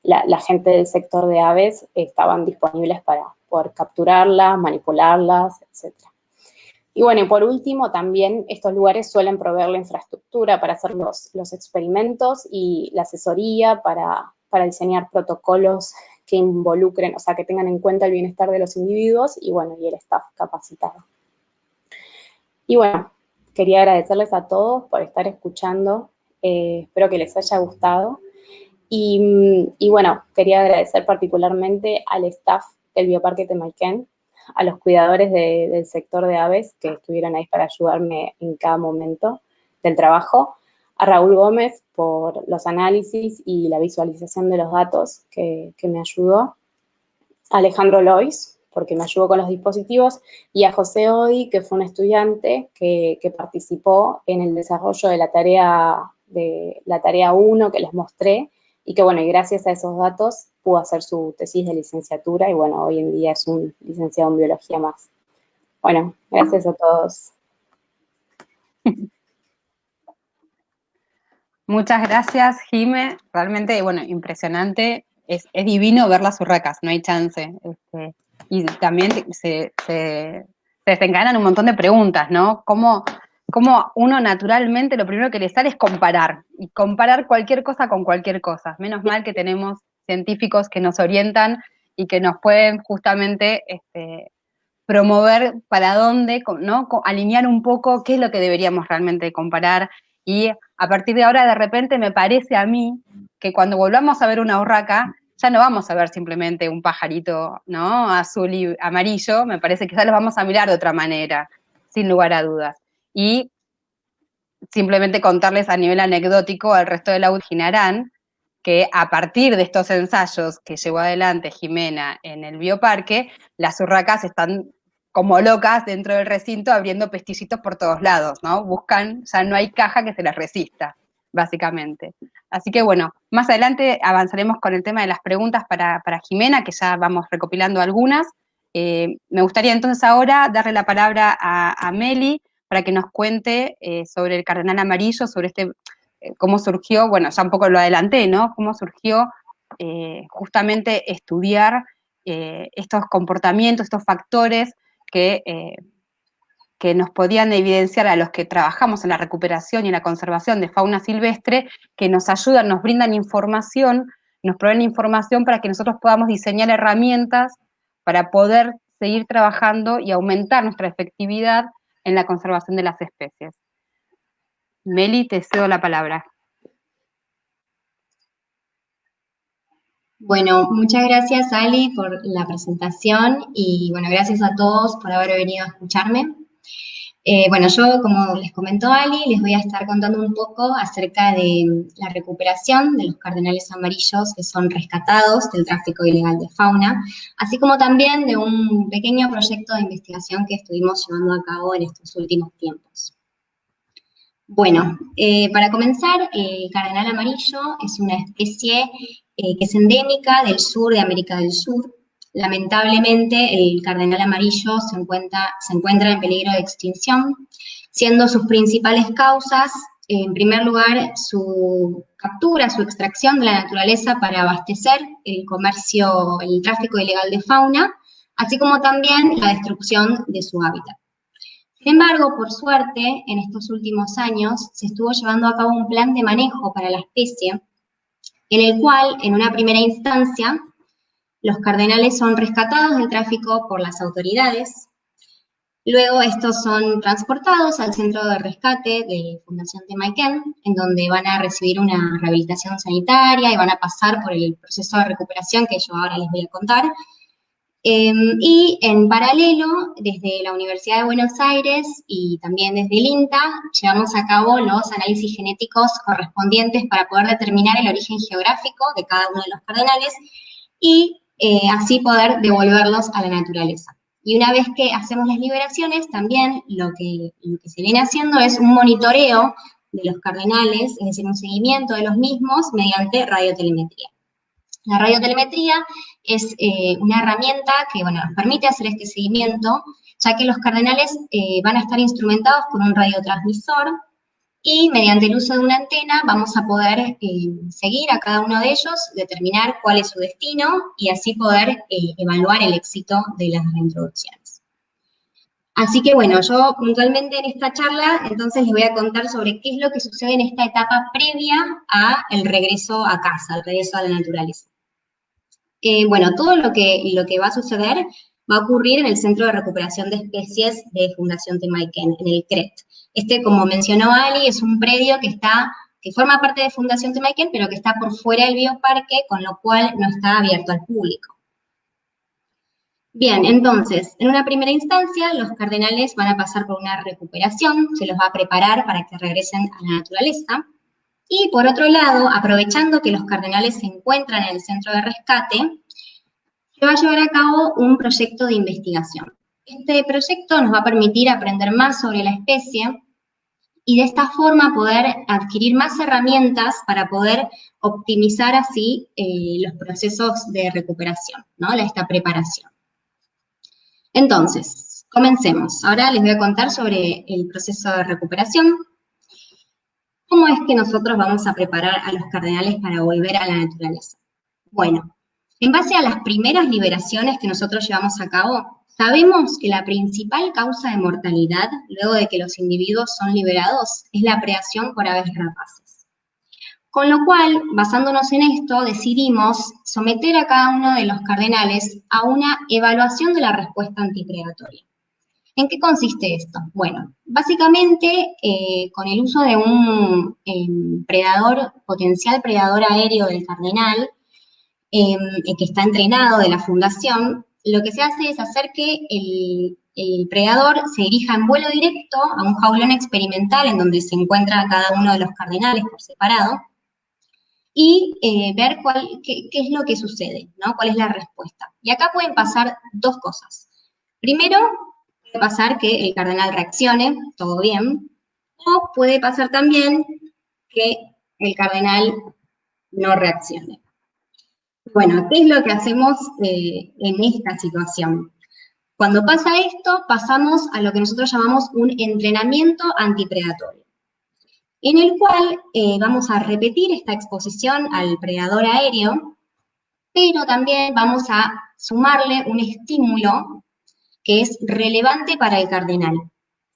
la, gente del sector de aves estaban disponibles para poder capturarlas, manipularlas, etc. Y bueno, y por último, también estos lugares suelen proveer la infraestructura para hacer los, los experimentos y la asesoría para, para diseñar protocolos que involucren, o sea, que tengan en cuenta el bienestar de los individuos y bueno, y el staff capacitado. Y bueno, quería agradecerles a todos por estar escuchando. Eh, espero que les haya gustado. Y, bueno, quería agradecer particularmente al staff del Bioparque Temaiken, a los cuidadores del sector de aves que estuvieron ahí para ayudarme en cada momento del trabajo, a Raúl Gómez por los análisis y la visualización de los datos que, que me ayudó, a Alejandro Lois porque me ayudó con los dispositivos, y a José Odi, que fue un estudiante que, participó en el desarrollo de la tarea de la tarea 1 que les mostré, y que bueno, y gracias a esos datos pudo hacer su tesis de licenciatura, y bueno, hoy en día es un licenciado en biología más. Bueno, gracias a todos. [laughs] Muchas gracias, Jime. Realmente, bueno, impresionante. Es, divino ver las urracas, no hay chance. Este, y también se, se, desencadenan un montón de preguntas, ¿no? ¿Cómo, ¿Cómo, uno naturalmente lo primero que le sale es comparar, y comparar cualquier cosa con cualquier cosa. Menos mal que tenemos científicos que nos orientan y que nos pueden justamente este, promover para dónde, ¿no? Alinear un poco qué es lo que deberíamos realmente comparar. Y a partir de ahora, de repente, me parece a mí que cuando volvamos a ver una urraca, ya no vamos a ver simplemente un pajarito, ¿no? Azul y amarillo, me parece que ya los vamos a mirar de otra manera, sin lugar a dudas. Y simplemente contarles a nivel anecdótico al resto de la Ginarán que a partir de estos ensayos que llevó adelante Jimena en el bioparque, las urracas están como locas dentro del recinto abriendo pestillitos por todos lados, ¿no? Buscan, ya no hay caja que se les resista básicamente. Así que bueno, más adelante avanzaremos con el tema de las preguntas para, Jimena, que ya vamos recopilando algunas. Eh, me gustaría entonces ahora darle la palabra a, Meli para que nos cuente eh, sobre el cardenal amarillo, sobre este, eh, cómo surgió, bueno, ya un poco lo adelanté, ¿no? Cómo surgió justamente estudiar estos comportamientos, estos factores que que nos podían evidenciar a los que trabajamos en la recuperación y en la conservación de fauna silvestre, que nos ayudan, nos brindan información, nos proveen información para que nosotros podamos diseñar herramientas para poder seguir trabajando y aumentar nuestra efectividad en la conservación de las especies. Meli, te cedo la palabra. Bueno, muchas gracias Ali por la presentación y bueno, gracias a todos por haber venido a escucharme. Eh, bueno, yo, como les comentó Ali, les voy a estar contando un poco acerca de la recuperación de los cardenales amarillos que son rescatados del tráfico ilegal de fauna, así como también de un pequeño proyecto de investigación que estuvimos llevando a cabo en estos últimos tiempos. Bueno, eh, para comenzar, el cardenal amarillo es una especie eh, que es endémica del sur de América del Sur, Lamentablemente, el cardenal amarillo se encuentra, se encuentra en peligro de extinción, siendo sus principales causas, en primer lugar, su captura, su extracción de la naturaleza para abastecer el comercio, el tráfico ilegal de fauna, así como también la destrucción de su hábitat. Sin embargo, por suerte, en estos últimos años se estuvo llevando a cabo un plan de manejo para la especie, en el cual, en una primera instancia, los cardenales son rescatados del tráfico por las autoridades. Luego estos son transportados al centro de rescate de Fundación Temaiken, en donde van a recibir una rehabilitación sanitaria y van a pasar por el proceso de recuperación que yo ahora les voy a contar. Em, y en paralelo, desde la Universidad de Buenos Aires y también desde el INTA, llevamos a cabo los análisis genéticos correspondientes para poder determinar el origen geográfico de cada uno de los cardenales y eh, así poder devolverlos a la naturaleza. Y una vez que hacemos las liberaciones, también lo que, lo que se viene haciendo es un monitoreo de los cardenales, es decir, un seguimiento de los mismos mediante radiotelemetría. La radiotelemetría es eh, una herramienta que bueno, nos permite hacer este seguimiento, ya que los cardenales eh, van a estar instrumentados con un radiotransmisor y mediante el uso de una antena vamos a poder eh, seguir a cada uno de ellos, determinar cuál es su destino y así poder evaluar el éxito de las reintroducciones. Así que bueno, yo puntualmente en esta charla entonces les voy a contar sobre qué es lo que sucede en esta etapa previa a el regreso a casa, el regreso a la naturaleza. Eh, bueno, todo lo que, lo que va a suceder va a ocurrir en el Centro de Recuperación de Especies de Fundación Temaiken, en el CRET. Este, como mencionó Ali, es un predio que está, que forma parte de Fundación Temaiken, pero que está por fuera del bioparque, con lo cual no está abierto al público. Bien, entonces, en una primera instancia, los cardenales van a pasar por una recuperación, se los va a preparar para que regresen a la naturaleza. Y por otro lado, aprovechando que los cardenales se encuentran en el centro de rescate, se va a llevar a cabo un proyecto de investigación. Este proyecto nos va a permitir aprender más sobre la especie y de esta forma poder adquirir más herramientas para poder optimizar así eh, los procesos de recuperación, ¿no? esta preparación. Entonces, comencemos. Ahora les voy a contar sobre el proceso de recuperación, ¿Cómo es que nosotros vamos a preparar a los cardenales para volver a la naturaleza? Bueno, en base a las primeras liberaciones que nosotros llevamos a cabo, sabemos que la principal causa de mortalidad luego de que los individuos son liberados es la preación por aves rapaces. Con lo cual, basándonos en esto, decidimos someter a cada uno de los cardenales a una evaluación de la respuesta antipredatoria. ¿En qué consiste esto? Bueno, básicamente eh, con el uso de un em, predador, potencial predador aéreo del cardenal, em, que está entrenado de la fundación, lo que se hace es hacer que el, predador se dirija en vuelo directo a un jaulón experimental en donde se encuentra cada uno de los cardenales por separado y eh, ver cuál, qué, qué, es lo que sucede, ¿no? cuál es la respuesta. Y acá pueden pasar dos cosas. Primero, puede pasar que el cardenal reaccione, todo bien, o puede pasar también que el cardenal no reaccione. Bueno, ¿qué es lo que hacemos eh, en esta situación? Cuando pasa esto, pasamos a lo que nosotros llamamos un entrenamiento antipredatorio, en el cual eh, vamos a repetir esta exposición al predador aéreo, pero también vamos a sumarle un estímulo que es relevante para el cardenal,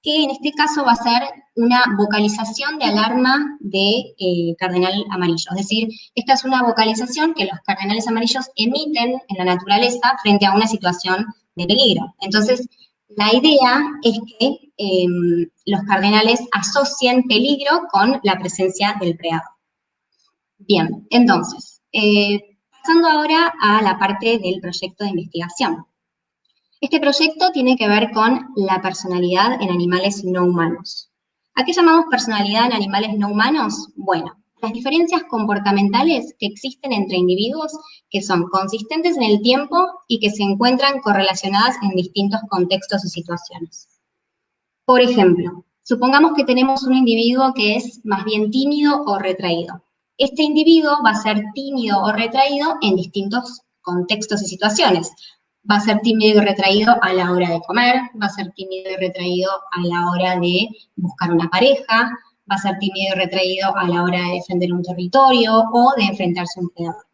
que en este caso va a ser una vocalización de alarma de eh, cardenal amarillo. Es decir, esta es una vocalización que los cardenales amarillos emiten en la naturaleza frente a una situación de peligro. Entonces, la idea es que em, los cardenales asocien peligro con la presencia del predador. Bien, entonces, eh, pasando ahora a la parte del proyecto de investigación. Este proyecto tiene que ver con la personalidad en animales no humanos. ¿A qué llamamos personalidad en animales no humanos? Bueno, las diferencias comportamentales que existen entre individuos que son consistentes en el tiempo y que se encuentran correlacionadas en distintos contextos y situaciones. Por ejemplo, supongamos que tenemos un individuo que es más bien tímido o retraído. Este individuo va a ser tímido o retraído en distintos contextos y situaciones va a ser tímido y retraído a la hora de comer, va a ser tímido y retraído a la hora de buscar una pareja, va a ser tímido y retraído a la hora de defender un territorio o de enfrentarse a un predador.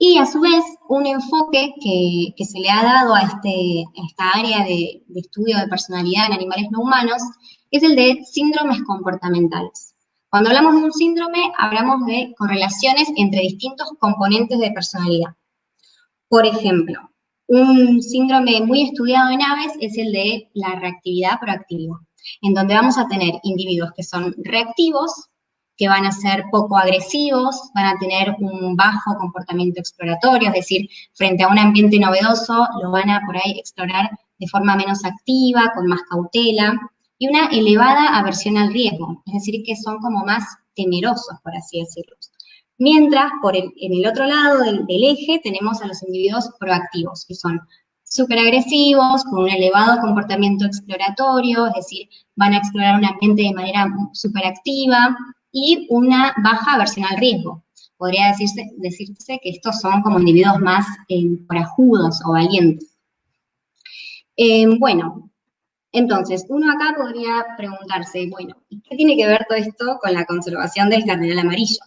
Y a su vez, un enfoque que, se le ha dado a, este, esta área de estudio de personalidad en animales no humanos es el de síndromes comportamentales. Cuando hablamos de un síndrome, hablamos de correlaciones entre distintos componentes de personalidad. Por ejemplo, un síndrome muy estudiado en aves es el de la reactividad proactiva, en donde vamos a tener individuos que son reactivos que van a ser poco agresivos, van a tener un bajo comportamiento exploratorio, es decir, frente a un ambiente novedoso lo van a por ahí explorar de forma menos activa, con más cautela, y una elevada aversión al riesgo, es decir, que son como más temerosos, por así decirlo. Mientras, por en el otro lado del, eje, tenemos a los individuos proactivos, que son súper agresivos, con un elevado comportamiento exploratorio, es decir, van a explorar un ambiente de manera súper activa y una baja aversión al riesgo. Podría decirse, decirse que estos son como individuos más eh, corajudos o valientes. Eh, bueno, entonces, uno acá podría preguntarse, bueno, ¿y qué tiene que ver todo esto con la conservación del cardenal amarillo?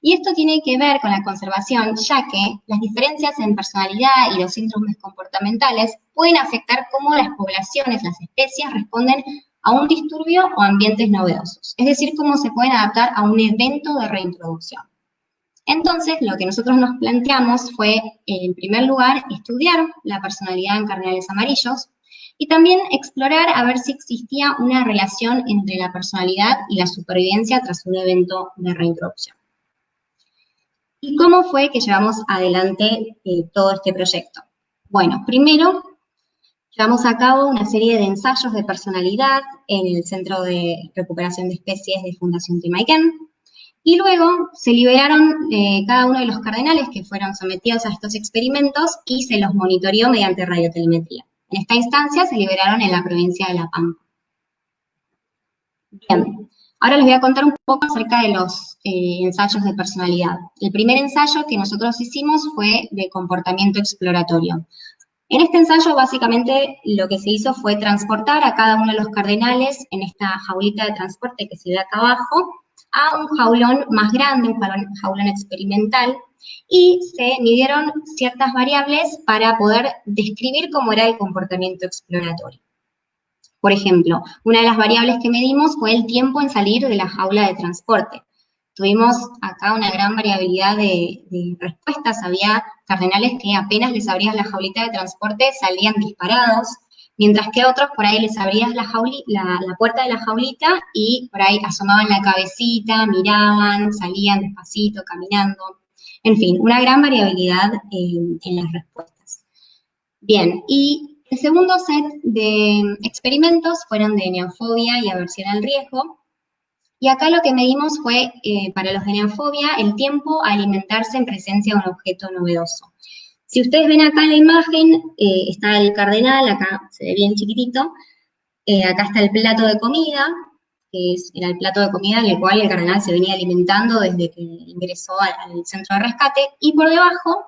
Y esto tiene que ver con la conservación, ya que las diferencias en personalidad y los síndromes comportamentales pueden afectar cómo las poblaciones, las especies, responden a un disturbio o ambientes novedosos. Es decir, cómo se pueden adaptar a un evento de reintroducción. Entonces, lo que nosotros nos planteamos fue, en primer lugar, estudiar la personalidad en cardenales amarillos y también explorar a ver si existía una relación entre la personalidad y la supervivencia tras un evento de reintroducción. ¿Y cómo fue que llevamos adelante eh, todo este proyecto? Bueno, primero llevamos a cabo una serie de ensayos de personalidad en el Centro de Recuperación de Especies de Fundación Timaiken, y luego se liberaron eh, cada uno de los cardenales que fueron sometidos a estos experimentos y se los monitoreó mediante radiotelemetría. En esta instancia se liberaron en la provincia de La Pampa. Bien, Ahora les voy a contar un poco acerca de los eh, ensayos de personalidad. El primer ensayo que nosotros hicimos fue de comportamiento exploratorio. En este ensayo, básicamente, lo que se hizo fue transportar a cada uno de los cardenales en esta jaulita de transporte que se ve acá abajo, a un jaulón más grande, un jaulón experimental, y se midieron ciertas variables para poder describir cómo era el comportamiento exploratorio. Por ejemplo, una de las variables que medimos fue el tiempo en salir de la jaula de transporte. Tuvimos acá una gran variabilidad de, respuestas. Había cardenales que apenas les abrías la jaulita de transporte salían disparados, mientras que otros por ahí les abrías la, la, puerta de la jaulita y por ahí asomaban la cabecita, miraban, salían despacito, caminando. En fin, una gran variabilidad en, en las respuestas. Bien, y el segundo set de experimentos fueron de neofobia y aversión al riesgo. Y acá lo que medimos fue, eh, para los de neofobia, el tiempo a alimentarse en presencia de un objeto novedoso. Si ustedes ven acá la imagen, eh, está el cardenal, acá se ve bien chiquitito, eh, acá está el plato de comida, que es, era el plato de comida en el cual el cardenal se venía alimentando desde que ingresó al centro de rescate, y por debajo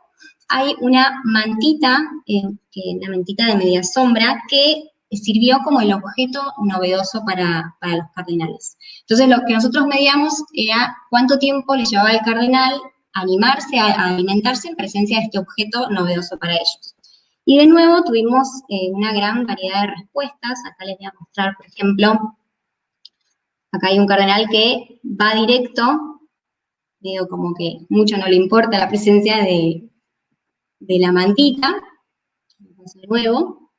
hay una mantita, eh, una mantita de media sombra, que sirvió como el objeto novedoso para, los cardenales. Entonces, lo que nosotros medíamos era cuánto tiempo le llevaba al cardenal animarse, a, alimentarse en presencia de este objeto novedoso para ellos. Y de nuevo tuvimos eh, una gran variedad de respuestas. Acá les voy a mostrar, por ejemplo, acá hay un cardenal que va directo, veo como que mucho no le importa la presencia de, de la mantita, de nuevo,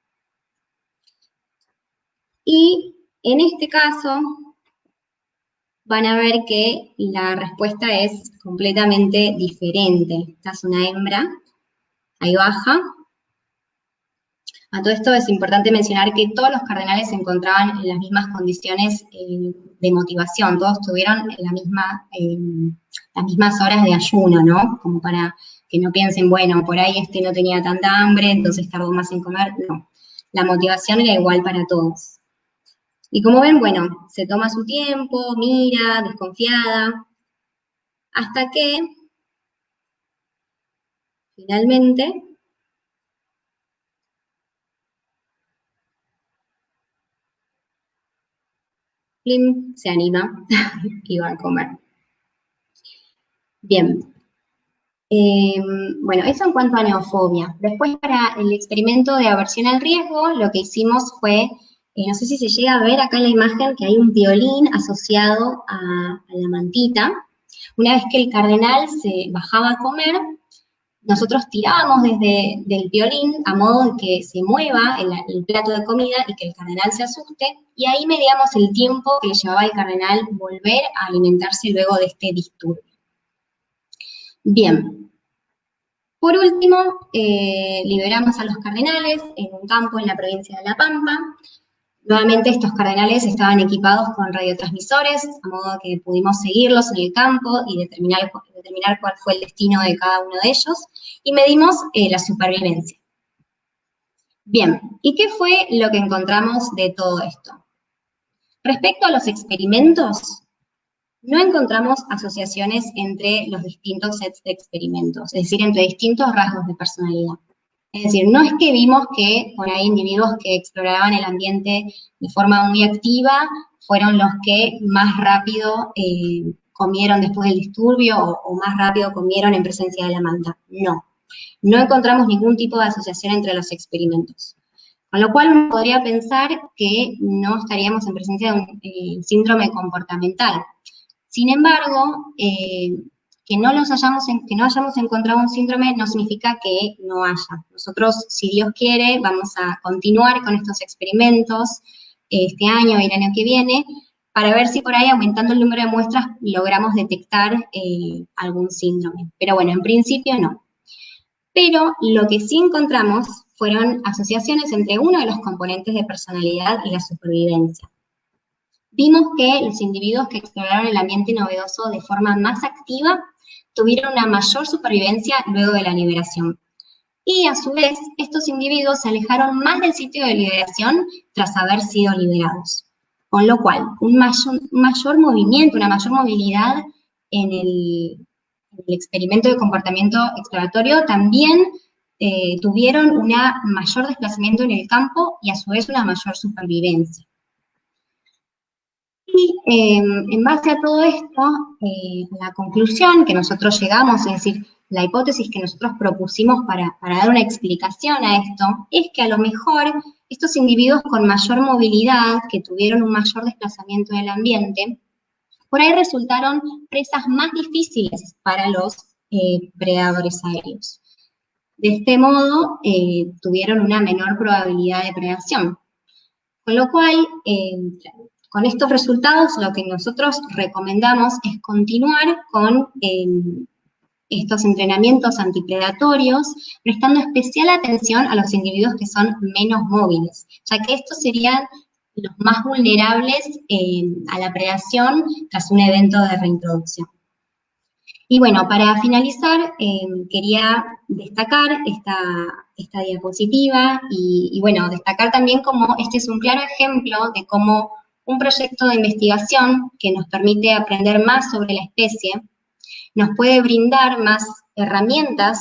y en este caso van a ver que la respuesta es completamente diferente. Esta es una hembra, ahí baja. A todo esto es importante mencionar que todos los cardenales se encontraban en las mismas condiciones eh, de motivación, todos tuvieron la misma, eh, las mismas horas de ayuno, ¿no? Como para que no piensen, bueno, por ahí este no tenía tanta hambre, entonces tardó más en comer. No, la motivación era igual para todos. Y como ven, bueno, se toma su tiempo, mira, desconfiada, hasta que finalmente se anima [laughs] y va a comer. Bien, Em, bueno, eso en cuanto a neofobia. Después para el experimento de aversión al riesgo, lo que hicimos fue, eh, no sé si se llega a ver acá en la imagen que hay un violín asociado a, la mantita. Una vez que el cardenal se bajaba a comer, nosotros tirábamos desde el violín a modo de que se mueva el, plato de comida y que el cardenal se asuste, y ahí medíamos el tiempo que le llevaba al cardenal volver a alimentarse luego de este disturbio. Bien, por último, eh, liberamos a los cardenales en un campo en la provincia de La Pampa, Nuevamente estos cardenales estaban equipados con radiotransmisores, a modo que pudimos seguirlos en el campo y determinar, determinar cuál fue el destino de cada uno de ellos, y medimos eh, la supervivencia. Bien, ¿y qué fue lo que encontramos de todo esto? Respecto a los experimentos, no encontramos asociaciones entre los distintos sets de experimentos, es decir, entre distintos rasgos de personalidad. Es decir, no es que vimos que por ahí individuos que exploraban el ambiente de forma muy activa fueron los que más rápido eh, comieron después del disturbio o, más rápido comieron en presencia de la manta. No, no encontramos ningún tipo de asociación entre los experimentos. Con lo cual uno podría pensar que no estaríamos en presencia de un eh, síndrome comportamental. Sin embargo, eh, que no, los hayamos, que no hayamos encontrado un síndrome no significa que no haya. Nosotros, si Dios quiere, vamos a continuar con estos experimentos este año y el año que viene para ver si por ahí, aumentando el número de muestras, logramos detectar eh, algún síndrome. Pero bueno, en principio no. Pero lo que sí encontramos fueron asociaciones entre uno de los componentes de personalidad y la supervivencia. Vimos que los individuos que exploraron el ambiente novedoso de forma más activa tuvieron una mayor supervivencia luego de la liberación. Y a su vez, estos individuos se alejaron más del sitio de liberación tras haber sido liberados. Con lo cual, un mayor, movimiento, una mayor movilidad en el, experimento de comportamiento exploratorio también eh, tuvieron un mayor desplazamiento en el campo y a su vez una mayor supervivencia. Y em, en base a todo esto, eh, la conclusión que nosotros llegamos, es decir, la hipótesis que nosotros propusimos para, dar una explicación a esto, es que a lo mejor estos individuos con mayor movilidad, que tuvieron un mayor desplazamiento del ambiente, por ahí resultaron presas más difíciles para los eh, predadores aéreos. De este modo, eh, tuvieron una menor probabilidad de predación. Con lo cual, con estos resultados, lo que nosotros recomendamos es continuar con em, estos entrenamientos antipredatorios, prestando especial atención a los individuos que son menos móviles, ya que estos serían los más vulnerables em, a la predación tras un evento de reintroducción. Y bueno, para finalizar, em, quería destacar esta, diapositiva y, y, bueno, destacar también como este es un claro ejemplo de cómo un proyecto de investigación que nos permite aprender más sobre la especie, nos puede brindar más herramientas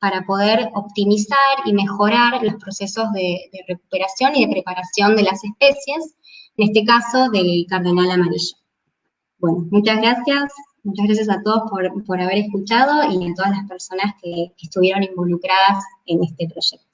para poder optimizar y mejorar los procesos de, recuperación y de preparación de las especies, en este caso del cardenal amarillo. Bueno, muchas gracias, muchas gracias a todos por, haber escuchado y a todas las personas que estuvieron involucradas en este proyecto.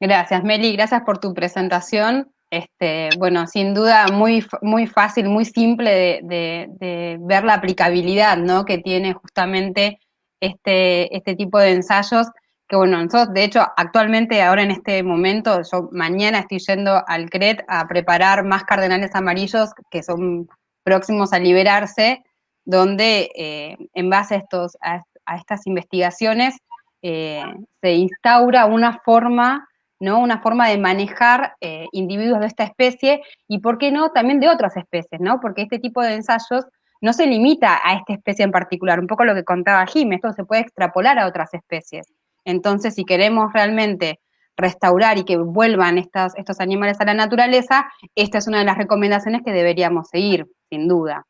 Gracias, Meli, gracias por tu presentación. Este, bueno, sin duda muy, muy fácil, muy simple de, ver la aplicabilidad ¿no? que tiene justamente este, este tipo de ensayos, que bueno, nosotros de hecho actualmente ahora en este momento, yo mañana estoy yendo al CRET a preparar más cardenales amarillos que son próximos a liberarse, donde eh, en base a, estos, a, estas investigaciones eh, se instaura una forma ¿no? Una forma de manejar eh, individuos de esta especie y, ¿por qué no?, también de otras especies, ¿no? Porque este tipo de ensayos no se limita a esta especie en particular, un poco lo que contaba Jim, esto se puede extrapolar a otras especies. Entonces, si queremos realmente restaurar y que vuelvan estos animales a la naturaleza, esta es una de las recomendaciones que deberíamos seguir, sin duda.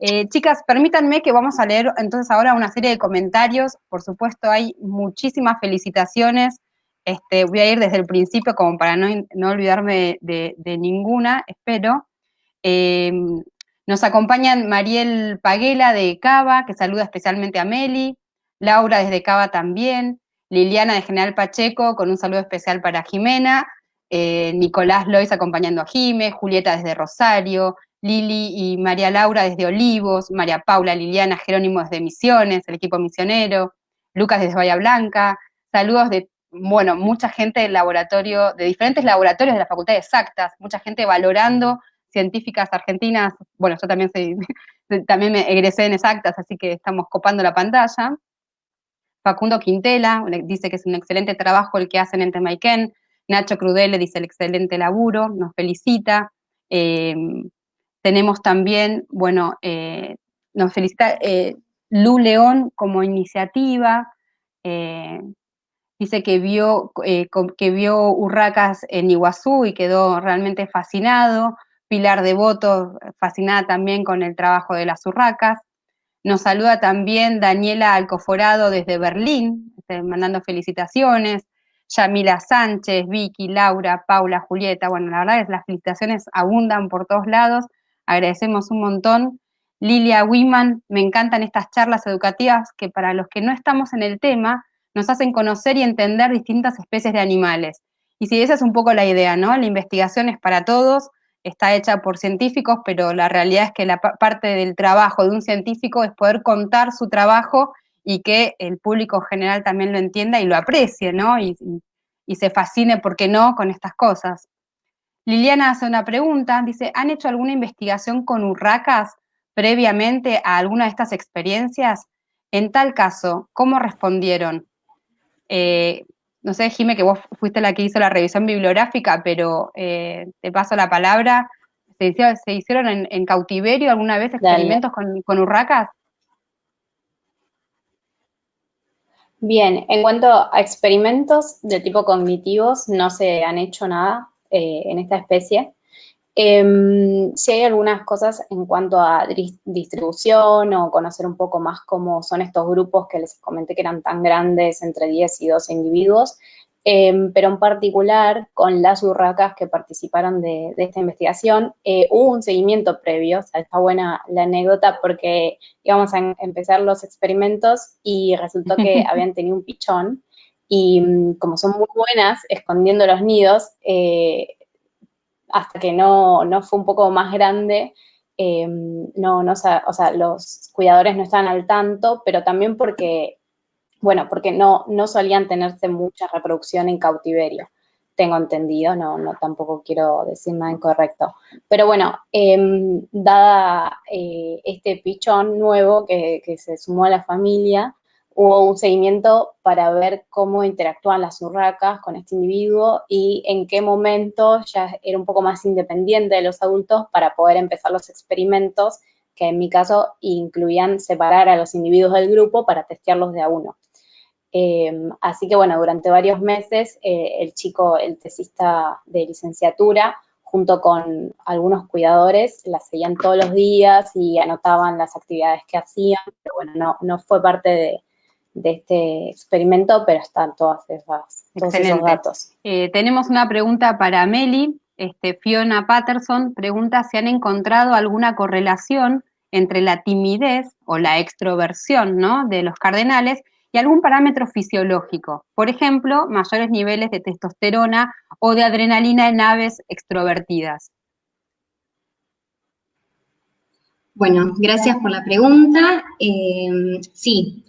Eh, chicas, permítanme que vamos a leer entonces ahora una serie de comentarios. Por supuesto, hay muchísimas felicitaciones este, voy a ir desde el principio como para no, olvidarme de, ninguna, espero. Em, nos acompañan Mariel Paguela de Cava, que saluda especialmente a Meli, Laura desde Cava también, Liliana de General Pacheco con un saludo especial para Jimena, eh, Nicolás Lois acompañando a Jime, Julieta desde Rosario, Lili y María Laura desde Olivos, María Paula, Liliana, Jerónimo desde Misiones, el equipo misionero, Lucas desde Bahía Blanca, saludos de, bueno, mucha gente del laboratorio, de diferentes laboratorios de la Facultad de Exactas, mucha gente valorando científicas argentinas, bueno, yo también [laughs] también me egresé en Exactas, así que estamos copando la pantalla. Facundo Quintela dice que es un excelente trabajo el que hacen en Temaiken. Nacho Crudele dice el excelente laburo, nos felicita. Eh, tenemos también, bueno, eh, nos felicita eh, Lu León como iniciativa. Dice que vio, que vio urracas en Iguazú y quedó realmente fascinado. Pilar Devoto, fascinada también con el trabajo de las urracas. Nos saluda también Daniela Alcoforado desde Berlín, este, mandando felicitaciones. Yamila Sánchez, Vicky, Laura, Paula, Julieta. Bueno, la verdad es las felicitaciones abundan por todos lados. Agradecemos un montón. Lilia Wiman, me encantan estas charlas educativas que para los que no estamos en el tema nos hacen conocer y entender distintas especies de animales. Y si esa es un poco la idea, ¿no? La investigación es para todos, está hecha por científicos, pero la realidad es que la parte del trabajo de un científico es poder contar su trabajo y que el público general también lo entienda y lo aprecie, ¿no? Y, se fascine, ¿por qué no?, con estas cosas. Liliana hace una pregunta, dice, ¿han hecho alguna investigación con urracas previamente a alguna de estas experiencias? En tal caso, ¿cómo respondieron? Eh, no sé, Jime, que vos fuiste la que hizo la revisión bibliográfica, pero eh, te paso la palabra. ¿Se hicieron, en, cautiverio alguna vez experimentos con, urracas? Bien, en cuanto a experimentos de tipo cognitivos, no se han hecho nada eh, en esta especie. Eh, sí hay algunas cosas en cuanto a distribución o conocer un poco más cómo son estos grupos que les comenté que eran tan grandes, entre 10 y 12 individuos, em, pero en particular con las urracas que participaron de, esta investigación, eh, hubo un seguimiento previo, o sea, está buena la anécdota porque íbamos a empezar los experimentos y resultó que [laughs] habían tenido un pichón y mm, como son muy buenas escondiendo los nidos, eh, hasta que no, fue un poco más grande, em, no, no, o sea, los cuidadores no estaban al tanto, pero también porque, bueno, porque no, no solían tenerse mucha reproducción en cautiverio, tengo entendido, no, no tampoco quiero decir nada incorrecto. Pero bueno, em, dada eh, este pichón nuevo que, que se sumó a la familia, hubo un seguimiento para ver cómo interactúan las urracas con este individuo y en qué momento ya era un poco más independiente de los adultos para poder empezar los experimentos, que en mi caso incluían separar a los individuos del grupo para testearlos de a uno. Em, así que bueno, durante varios meses eh, el chico, el tesista de licenciatura, junto con algunos cuidadores, las seguían todos los días y anotaban las actividades que hacían, pero bueno, no, no fue parte de, de este experimento, pero están todas esas, todos esos datos. Eh, tenemos una pregunta para Meli. Este, Fiona Patterson pregunta si han encontrado alguna correlación entre la timidez o la extroversión ¿no? de los cardenales y algún parámetro fisiológico. Por ejemplo, mayores niveles de testosterona o de adrenalina en aves extrovertidas. Bueno, gracias por la pregunta. Eh, sí,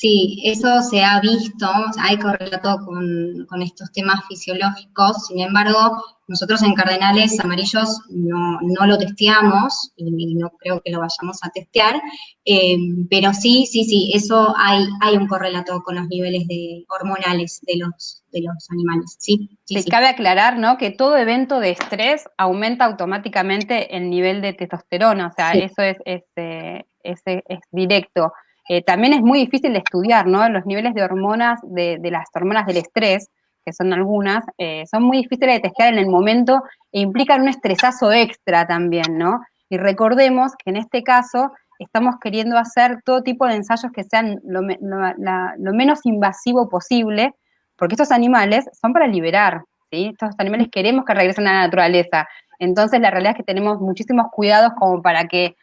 Sí, eso se ha visto, hay correlato con, con, estos temas fisiológicos, sin embargo, nosotros en Cardenales Amarillos no, lo testeamos y, no creo que lo vayamos a testear, eh, pero sí, sí, sí, eso hay, hay un correlato con los niveles de, hormonales de los, de los animales, sí. sí, Cabe aclarar, ¿no?, que todo evento de estrés aumenta automáticamente el nivel de testosterona, o sea, eso es, es, eh, es, es directo. Eh, también es muy difícil de estudiar, ¿no? Los niveles de hormonas, de, las hormonas del estrés, que son algunas, eh, son muy difíciles de testear en el momento e implican un estresazo extra también, ¿no? Y recordemos que en este caso estamos queriendo hacer todo tipo de ensayos que sean lo, menos invasivo posible, porque estos animales son para liberar, ¿sí? Estos animales queremos que regresen a la naturaleza. Entonces la realidad es que tenemos muchísimos cuidados como para que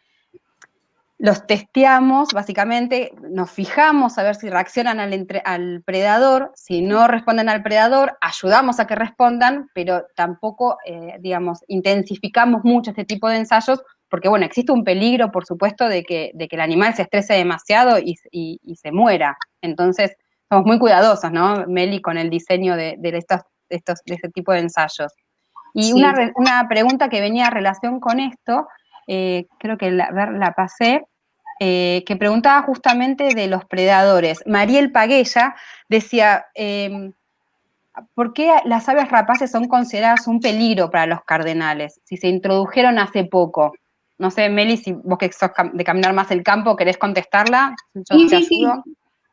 los testeamos, básicamente nos fijamos a ver si reaccionan al, al, predador, si no responden al predador, ayudamos a que respondan, pero tampoco, eh, digamos, intensificamos mucho este tipo de ensayos porque bueno, existe un peligro, por supuesto, de que, de que el animal se estrese demasiado y, se muera. Entonces, somos muy cuidadosos, ¿no, Meli, con el diseño de, estos, estos, de este tipo de ensayos. Y una, una, pregunta que venía a relación con esto, eh, creo que la, la pasé, eh, que preguntaba justamente de los predadores. Mariel Paguella decía, em, ¿por qué las aves rapaces son consideradas un peligro para los cardenales si se introdujeron hace poco? No sé, Meli, si vos que sos de caminar más el campo, ¿querés contestarla? sí, sí, sí.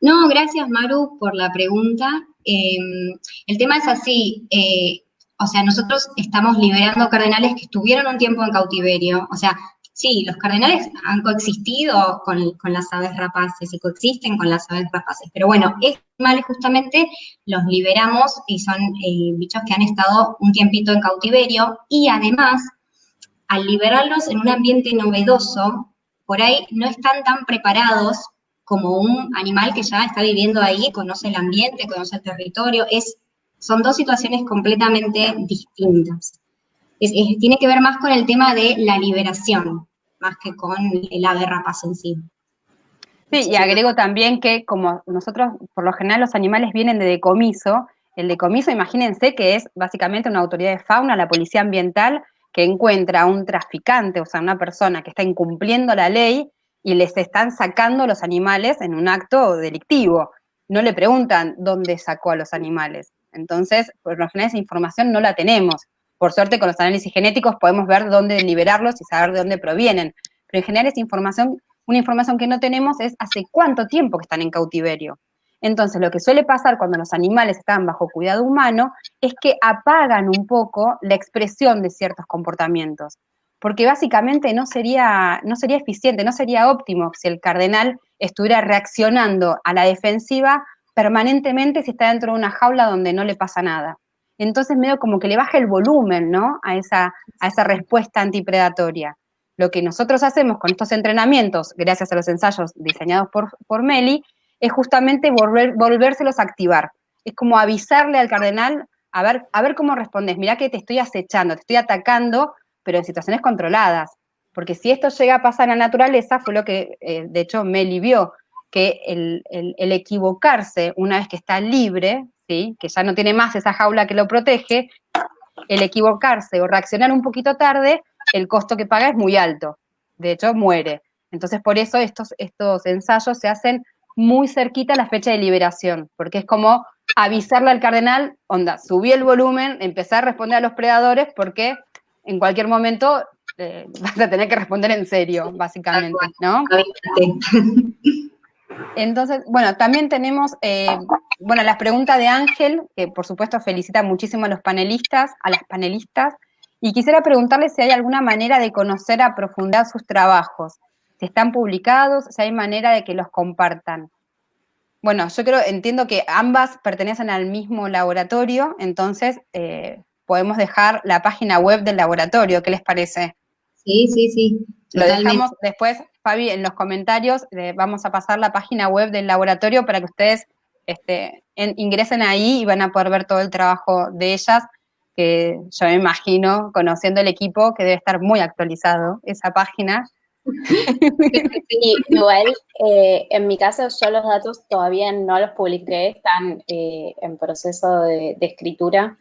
No, gracias Maru por la pregunta. Em, el tema es así, eh, o sea, nosotros estamos liberando cardenales que estuvieron un tiempo en cautiverio, o sea, sí, los cardenales han coexistido con, las aves rapaces y coexisten con las aves rapaces, pero bueno, estos justamente los liberamos y son eh, bichos que han estado un tiempito en cautiverio y además, al liberarlos en un ambiente novedoso, por ahí no están tan preparados como un animal que ya está viviendo ahí, conoce el ambiente, conoce el territorio, es, son dos situaciones completamente distintas tiene que ver más con el tema de la liberación, más que con el ave rapaz en sí. Sí, y agrego también que como nosotros, por lo general, los animales vienen de decomiso, el decomiso, imagínense que es básicamente una autoridad de fauna, la policía ambiental, que encuentra a un traficante, o sea, una persona que está incumpliendo la ley y les están sacando los animales en un acto delictivo. No le preguntan dónde sacó a los animales. Entonces, por lo general esa información no la tenemos. Por suerte, con los análisis genéticos podemos ver dónde liberarlos y saber de dónde provienen. Pero en general esa información, una información que no tenemos es hace cuánto tiempo que están en cautiverio. Entonces, lo que suele pasar cuando los animales están bajo cuidado humano es que apagan un poco la expresión de ciertos comportamientos, porque básicamente no sería, no sería eficiente, no sería óptimo si el cardenal estuviera reaccionando a la defensiva permanentemente si está dentro de una jaula donde no le pasa nada entonces medio como que le baja el volumen, ¿no? A esa, a esa respuesta antipredatoria. Lo que nosotros hacemos con estos entrenamientos, gracias a los ensayos diseñados por, por Meli, es justamente volver, volvérselos a activar. Es como avisarle al cardenal, a ver, a ver cómo respondes. Mirá que te estoy acechando, te estoy atacando, pero en situaciones controladas. Porque si esto llega a pasar en la naturaleza, fue lo que, eh, de hecho, Meli vio, que el, el, equivocarse una vez que está libre, que ya no tiene más esa jaula que lo protege, el equivocarse o reaccionar un poquito tarde, el costo que paga es muy alto. De hecho, muere. Entonces, por eso estos, estos ensayos se hacen muy cerquita a la fecha de liberación, porque es como avisarle al cardenal, onda, subí el volumen, empezar a responder a los predadores, porque en cualquier momento eh, [laughs] vas a tener que responder en serio, básicamente, ¿no? [laughs] Entonces, bueno, también tenemos, eh, bueno, las preguntas de Ángel, que por supuesto felicita muchísimo a los panelistas, a las panelistas, y quisiera preguntarle si hay alguna manera de conocer a profundidad sus trabajos, si están publicados, si hay manera de que los compartan. Bueno, yo creo, entiendo que ambas pertenecen al mismo laboratorio, entonces eh, podemos dejar la página web del laboratorio, ¿qué les parece? Sí, sí, sí. Lo dejamos después, Fabi, en los comentarios, vamos a pasar la página web del laboratorio para que ustedes este, ingresen ahí y van a poder ver todo el trabajo de ellas, que yo me imagino, conociendo el equipo, que debe estar muy actualizado esa página. [laughs] igual, eh, en mi caso yo los datos todavía no los publiqué, están eh, en proceso de, escritura.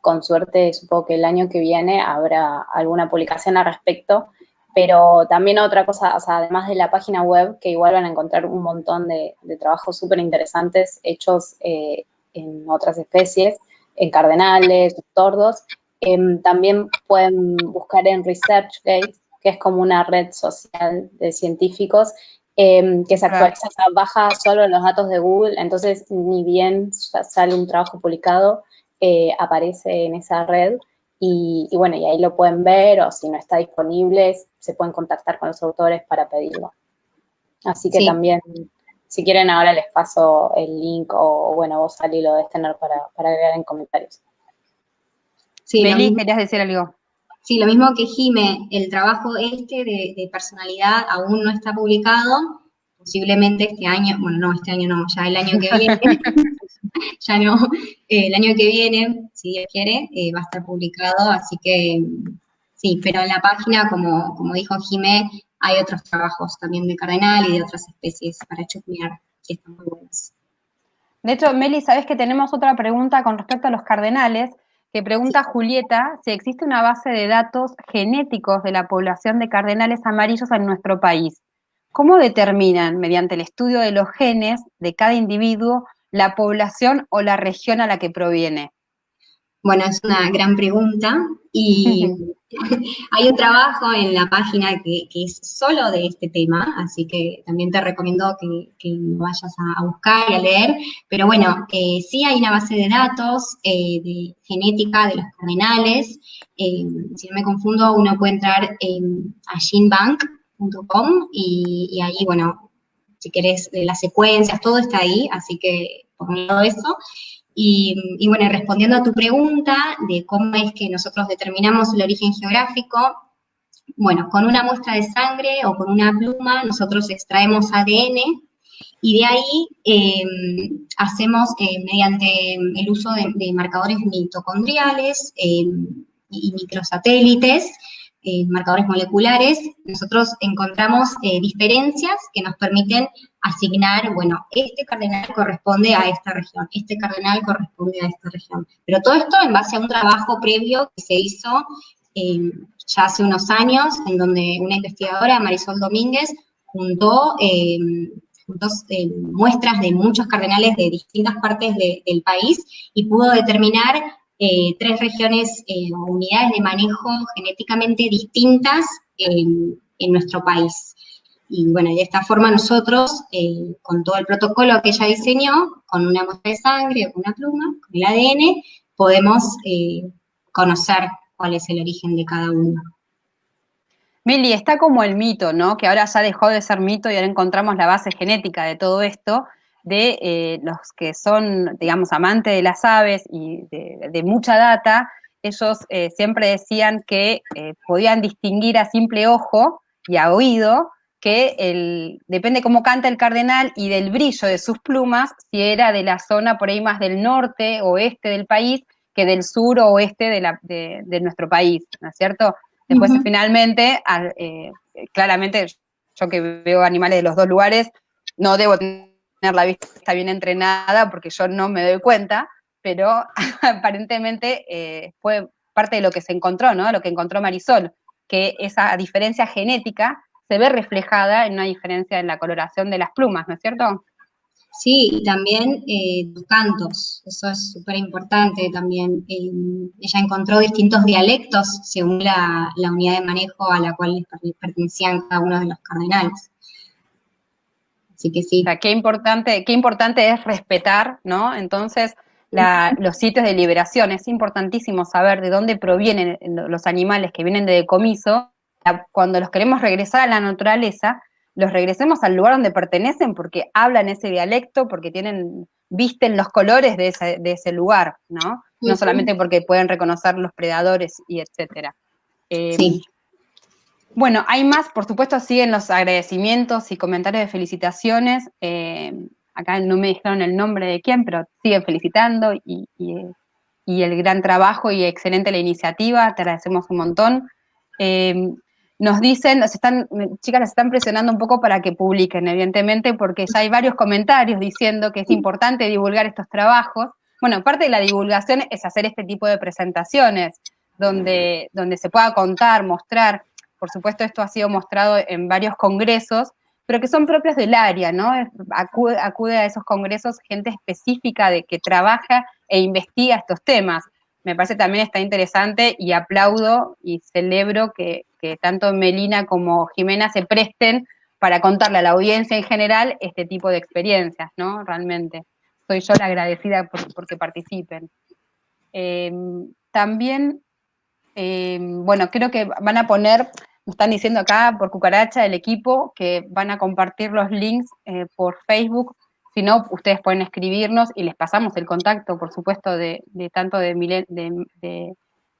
Con suerte, supongo que el año que viene habrá alguna publicación al respecto. Pero también otra cosa, o sea, además de la página web, que igual van a encontrar un montón de, trabajos súper interesantes hechos eh, en otras especies, en cardenales, tordos, em, también pueden buscar en ResearchGate, que es como una red social de científicos, em, que se actualiza, baja solo los datos de Google, entonces ni bien sale un trabajo publicado, eh, aparece en esa red. Y, bueno, y ahí lo pueden ver o si no está disponible, se pueden contactar con los autores para pedirlo. Así que también, si quieren ahora les paso el link o bueno, vos salí lo de tener para, para agregar en comentarios. Sí, Meli, querías decir algo. Sí, lo mismo que Jime, el trabajo este de, de, personalidad aún no está publicado, posiblemente este año, bueno, no, este año no, ya el año que viene, [laughs] [laughs] ya no, eh, el año que viene, si Dios quiere, eh, va a estar publicado, así que Sí, pero en la página, como, como dijo Jimé, hay otros trabajos también de cardenal y de otras especies para chusmear, que están muy buenos. De hecho, Meli, sabes que tenemos otra pregunta con respecto a los cardenales, que pregunta Julieta si existe una base de datos genéticos de la población de cardenales amarillos en nuestro país. ¿Cómo determinan, mediante el estudio de los genes de cada individuo, la población o la región a la que proviene? Bueno, es una gran pregunta y [laughs] hay un trabajo en la página que, es solo de este tema, así que también te recomiendo que, lo vayas a, buscar y a leer. Pero bueno, eh, sí hay una base de datos eh, de genética de los cardenales. Eh, si no me confundo, uno puede entrar a genebank.com y, y ahí, bueno, si querés, las secuencias, todo está ahí, así que por lado eso. Y, bueno, respondiendo a tu pregunta de cómo es que nosotros determinamos el origen geográfico, bueno, con una muestra de sangre o con una pluma nosotros extraemos ADN y de ahí em, hacemos eh, mediante el uso de, marcadores mitocondriales em, y microsatélites, eh, marcadores moleculares, nosotros encontramos eh, diferencias que nos permiten asignar, bueno, este cardenal corresponde a esta región, este cardenal corresponde a esta región. Pero todo esto en base a un trabajo previo que se hizo eh, ya hace unos años, en donde una investigadora, Marisol Domínguez, juntó, muestras de muchos cardenales de distintas partes del país y pudo determinar eh, tres regiones eh, o unidades de manejo genéticamente distintas en nuestro país. Y bueno, de esta forma nosotros, eh, con todo el protocolo que ella diseñó, con una muestra de sangre con una pluma, con el ADN, podemos conocer cuál es el origen de cada uno. Mili, está como el mito, ¿no? Que ahora ya dejó de ser mito y ahora encontramos la base genética de todo esto, de eh, los que son, digamos, amantes de las aves y de, mucha data, ellos eh, siempre decían que eh, podían distinguir a simple ojo y a oído que el, depende cómo canta el cardenal y del brillo de sus plumas, si era de la zona por ahí más del norte, o oeste del país, que del sur o oeste de, la, de, nuestro país, ¿no es cierto? Después, finalmente, claramente, yo que veo animales de los dos lugares, no debo tener la vista bien entrenada porque yo no me doy cuenta, pero [laughs] aparentemente eh, fue parte de lo que se encontró, ¿no? Lo que encontró Marisol, que esa diferencia genética se ve reflejada en una diferencia en la coloración de las plumas, ¿no es cierto? Sí, y también eh, los cantos, eso es súper importante también. ella encontró distintos dialectos según la, la, unidad de manejo a la cual pertenecían cada uno de los cardenales. Así que sí. qué importante, qué importante es respetar, ¿no? Entonces, los sitios de liberación, es importantísimo saber de dónde provienen los animales que vienen de decomiso. Cuando los queremos regresar a la naturaleza, los regresemos al lugar donde pertenecen porque hablan ese dialecto, porque tienen, visten los colores de ese, de ese lugar, ¿no? No solamente porque pueden reconocer los predadores y etcétera. Eh, sí. Bueno, hay más, por supuesto, siguen los agradecimientos y comentarios de felicitaciones. Eh, acá no me dijeron el nombre de quién, pero siguen felicitando y, el gran trabajo y excelente la iniciativa, te agradecemos un montón. Eh, nos dicen, nos están, chicas, las están presionando un poco para que publiquen, evidentemente, porque ya hay varios comentarios diciendo que es importante divulgar estos trabajos. Bueno, parte de la divulgación es hacer este tipo de presentaciones, donde, donde se pueda contar, mostrar por supuesto esto ha sido mostrado en varios congresos, pero que son propios del área, ¿no? Acude, a esos congresos gente específica de que trabaja e investiga estos temas. Me parece también está interesante y aplaudo y celebro que, tanto Melina como Jimena se presten para contarle a la audiencia en general este tipo de experiencias, ¿no? Realmente. Soy yo la agradecida por, que participen. Eh, también, eh, bueno, creo que van a poner nos están diciendo acá por cucaracha el equipo que van a compartir los links eh, por Facebook. Si no, ustedes pueden escribirnos y les pasamos el contacto, por supuesto, de, tanto de,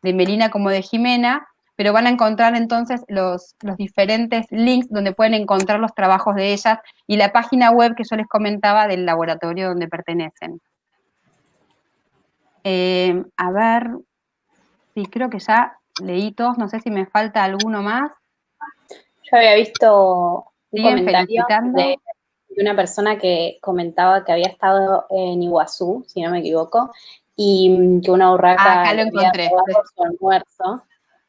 Melina como de Jimena, pero van a encontrar entonces los, diferentes links donde pueden encontrar los trabajos de ellas y la página web que yo les comentaba del laboratorio donde pertenecen. Eh, a ver, sí, creo que ya leí todos, no sé si me falta alguno más. Yo había visto un comentario de, una persona que comentaba que había estado en Iguazú, si no me equivoco, y que una urraca ah, acá lo encontré. su almuerzo.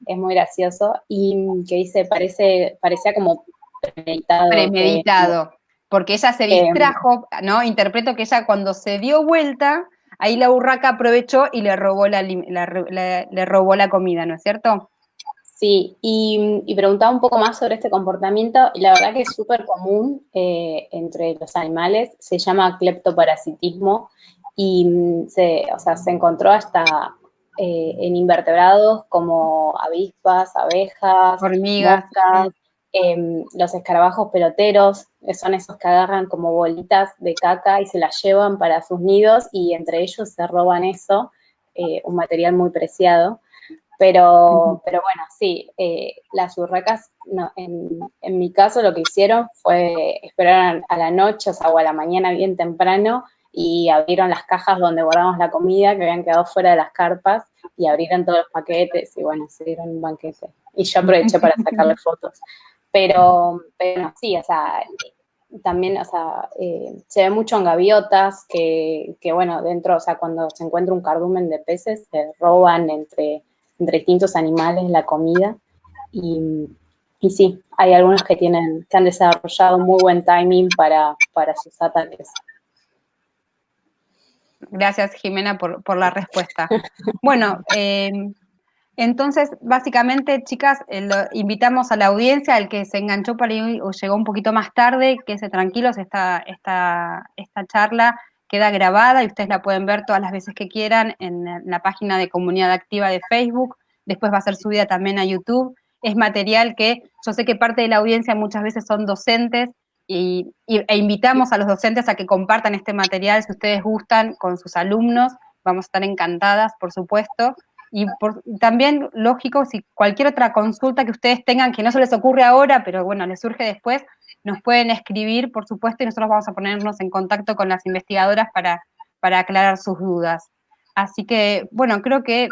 Es muy gracioso. Y que dice, parece, parecía como premeditado. Premeditado. porque ella se distrajo, ¿no? Interpreto que ella cuando se dio vuelta, ahí la urraca aprovechó y le robó la, le robó la comida, ¿no es cierto? Sí, y, preguntaba un poco más sobre este comportamiento, y la verdad que es súper común eh, entre los animales, se llama cleptoparasitismo, y mm, se, o sea, se encontró hasta eh, en invertebrados como avispas, abejas, hormigas, em, los escarabajos peloteros, son esos que agarran como bolitas de caca y se las llevan para sus nidos y entre ellos se roban eso, eh, un material muy preciado. Pero, pero bueno, sí, eh, las urracas, en, mi caso lo que hicieron fue esperar a la noche, o sea, o a la mañana bien temprano, y abrieron las cajas donde guardamos la comida que habían quedado fuera de las carpas, y abrieron todos los paquetes, y bueno, se dieron un banquete. Y yo aproveché para [laughs] sacarle fotos. Pero, pero sí, o sea, también, o sea, eh, se ve mucho en gaviotas que, que, bueno, dentro, o sea, cuando se encuentra un cardumen de peces, se roban entre entre distintos animales la comida. Y, y, sí, hay algunos que tienen, que han desarrollado muy buen timing para, para sus ataques. Gracias, Jimena, por, la respuesta. Bueno, eh, entonces, básicamente, chicas, eh, invitamos a la audiencia, al que se enganchó para ir o llegó un poquito más tarde, que se tranquilos, esta, esta, esta charla queda grabada y ustedes la pueden ver todas las veces que quieran en la página de Comunidad Activa de Facebook. Después va a ser subida también a YouTube. Es material que yo sé que parte de la audiencia muchas veces son docentes y, e invitamos a los docentes a que compartan este material si ustedes gustan con sus alumnos. Vamos a estar encantadas, por supuesto. Y también, lógico, si cualquier otra consulta que ustedes tengan que no se les ocurre ahora, pero bueno, les surge después, nos pueden escribir, por supuesto, y nosotros vamos a ponernos en contacto con las investigadoras para, para aclarar sus dudas. Así que, bueno, creo que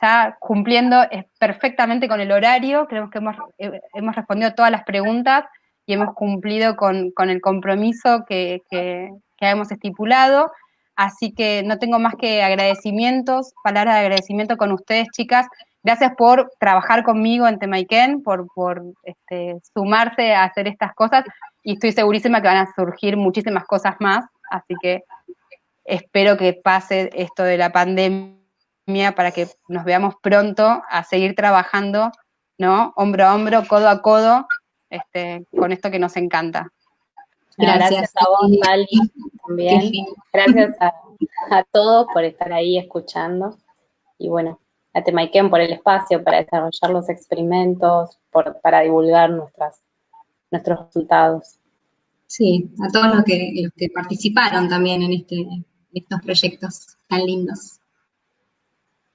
ya cumpliendo perfectamente con el horario, creo que hemos, eh, hemos respondido todas las preguntas y hemos cumplido con, el compromiso que, que, hemos estipulado. Así que no tengo más que agradecimientos, palabras de agradecimiento con ustedes, chicas. Gracias por trabajar conmigo en Temaiken, por, por este, sumarse a hacer estas cosas y estoy segurísima que van a surgir muchísimas cosas más, así que espero que pase esto de la pandemia para que nos veamos pronto a seguir trabajando, ¿no? Hombro a hombro, codo a codo, este, con esto que nos encanta. Gracias, a vos, Dali, [laughs] también. Gracias a, a todos por estar ahí escuchando. Y bueno, a Temaiken por el espacio para desarrollar los experimentos, para divulgar nuestras, nuestros resultados. Sí, a todos los que, los que participaron también en, este, estos proyectos tan lindos.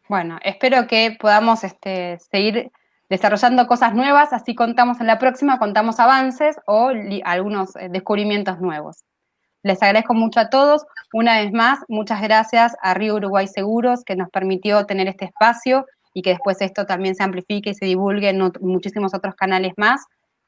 Bueno, espero que podamos este, seguir desarrollando cosas nuevas, así contamos en la próxima, contamos avances o algunos eh, descubrimientos nuevos. Les agradezco mucho a todos. Una vez más, muchas gracias a Río Uruguay Seguros que nos permitió tener este espacio y que después esto también se amplifique y se divulgue en muchísimos otros canales más.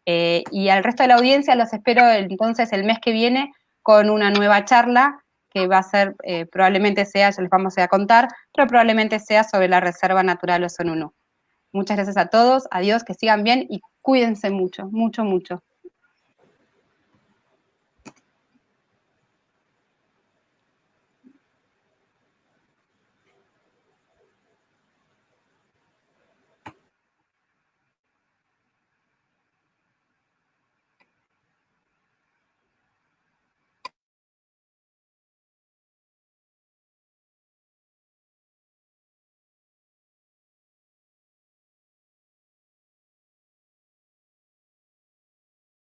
Eh, y al resto de la audiencia los espero entonces el mes que viene con una nueva charla que va a ser, eh, probablemente sea, ya les vamos a contar, pero probablemente sea sobre la Reserva Natural Osonunu. Muchas gracias a todos, adiós, que sigan bien y cuídense mucho, mucho, mucho.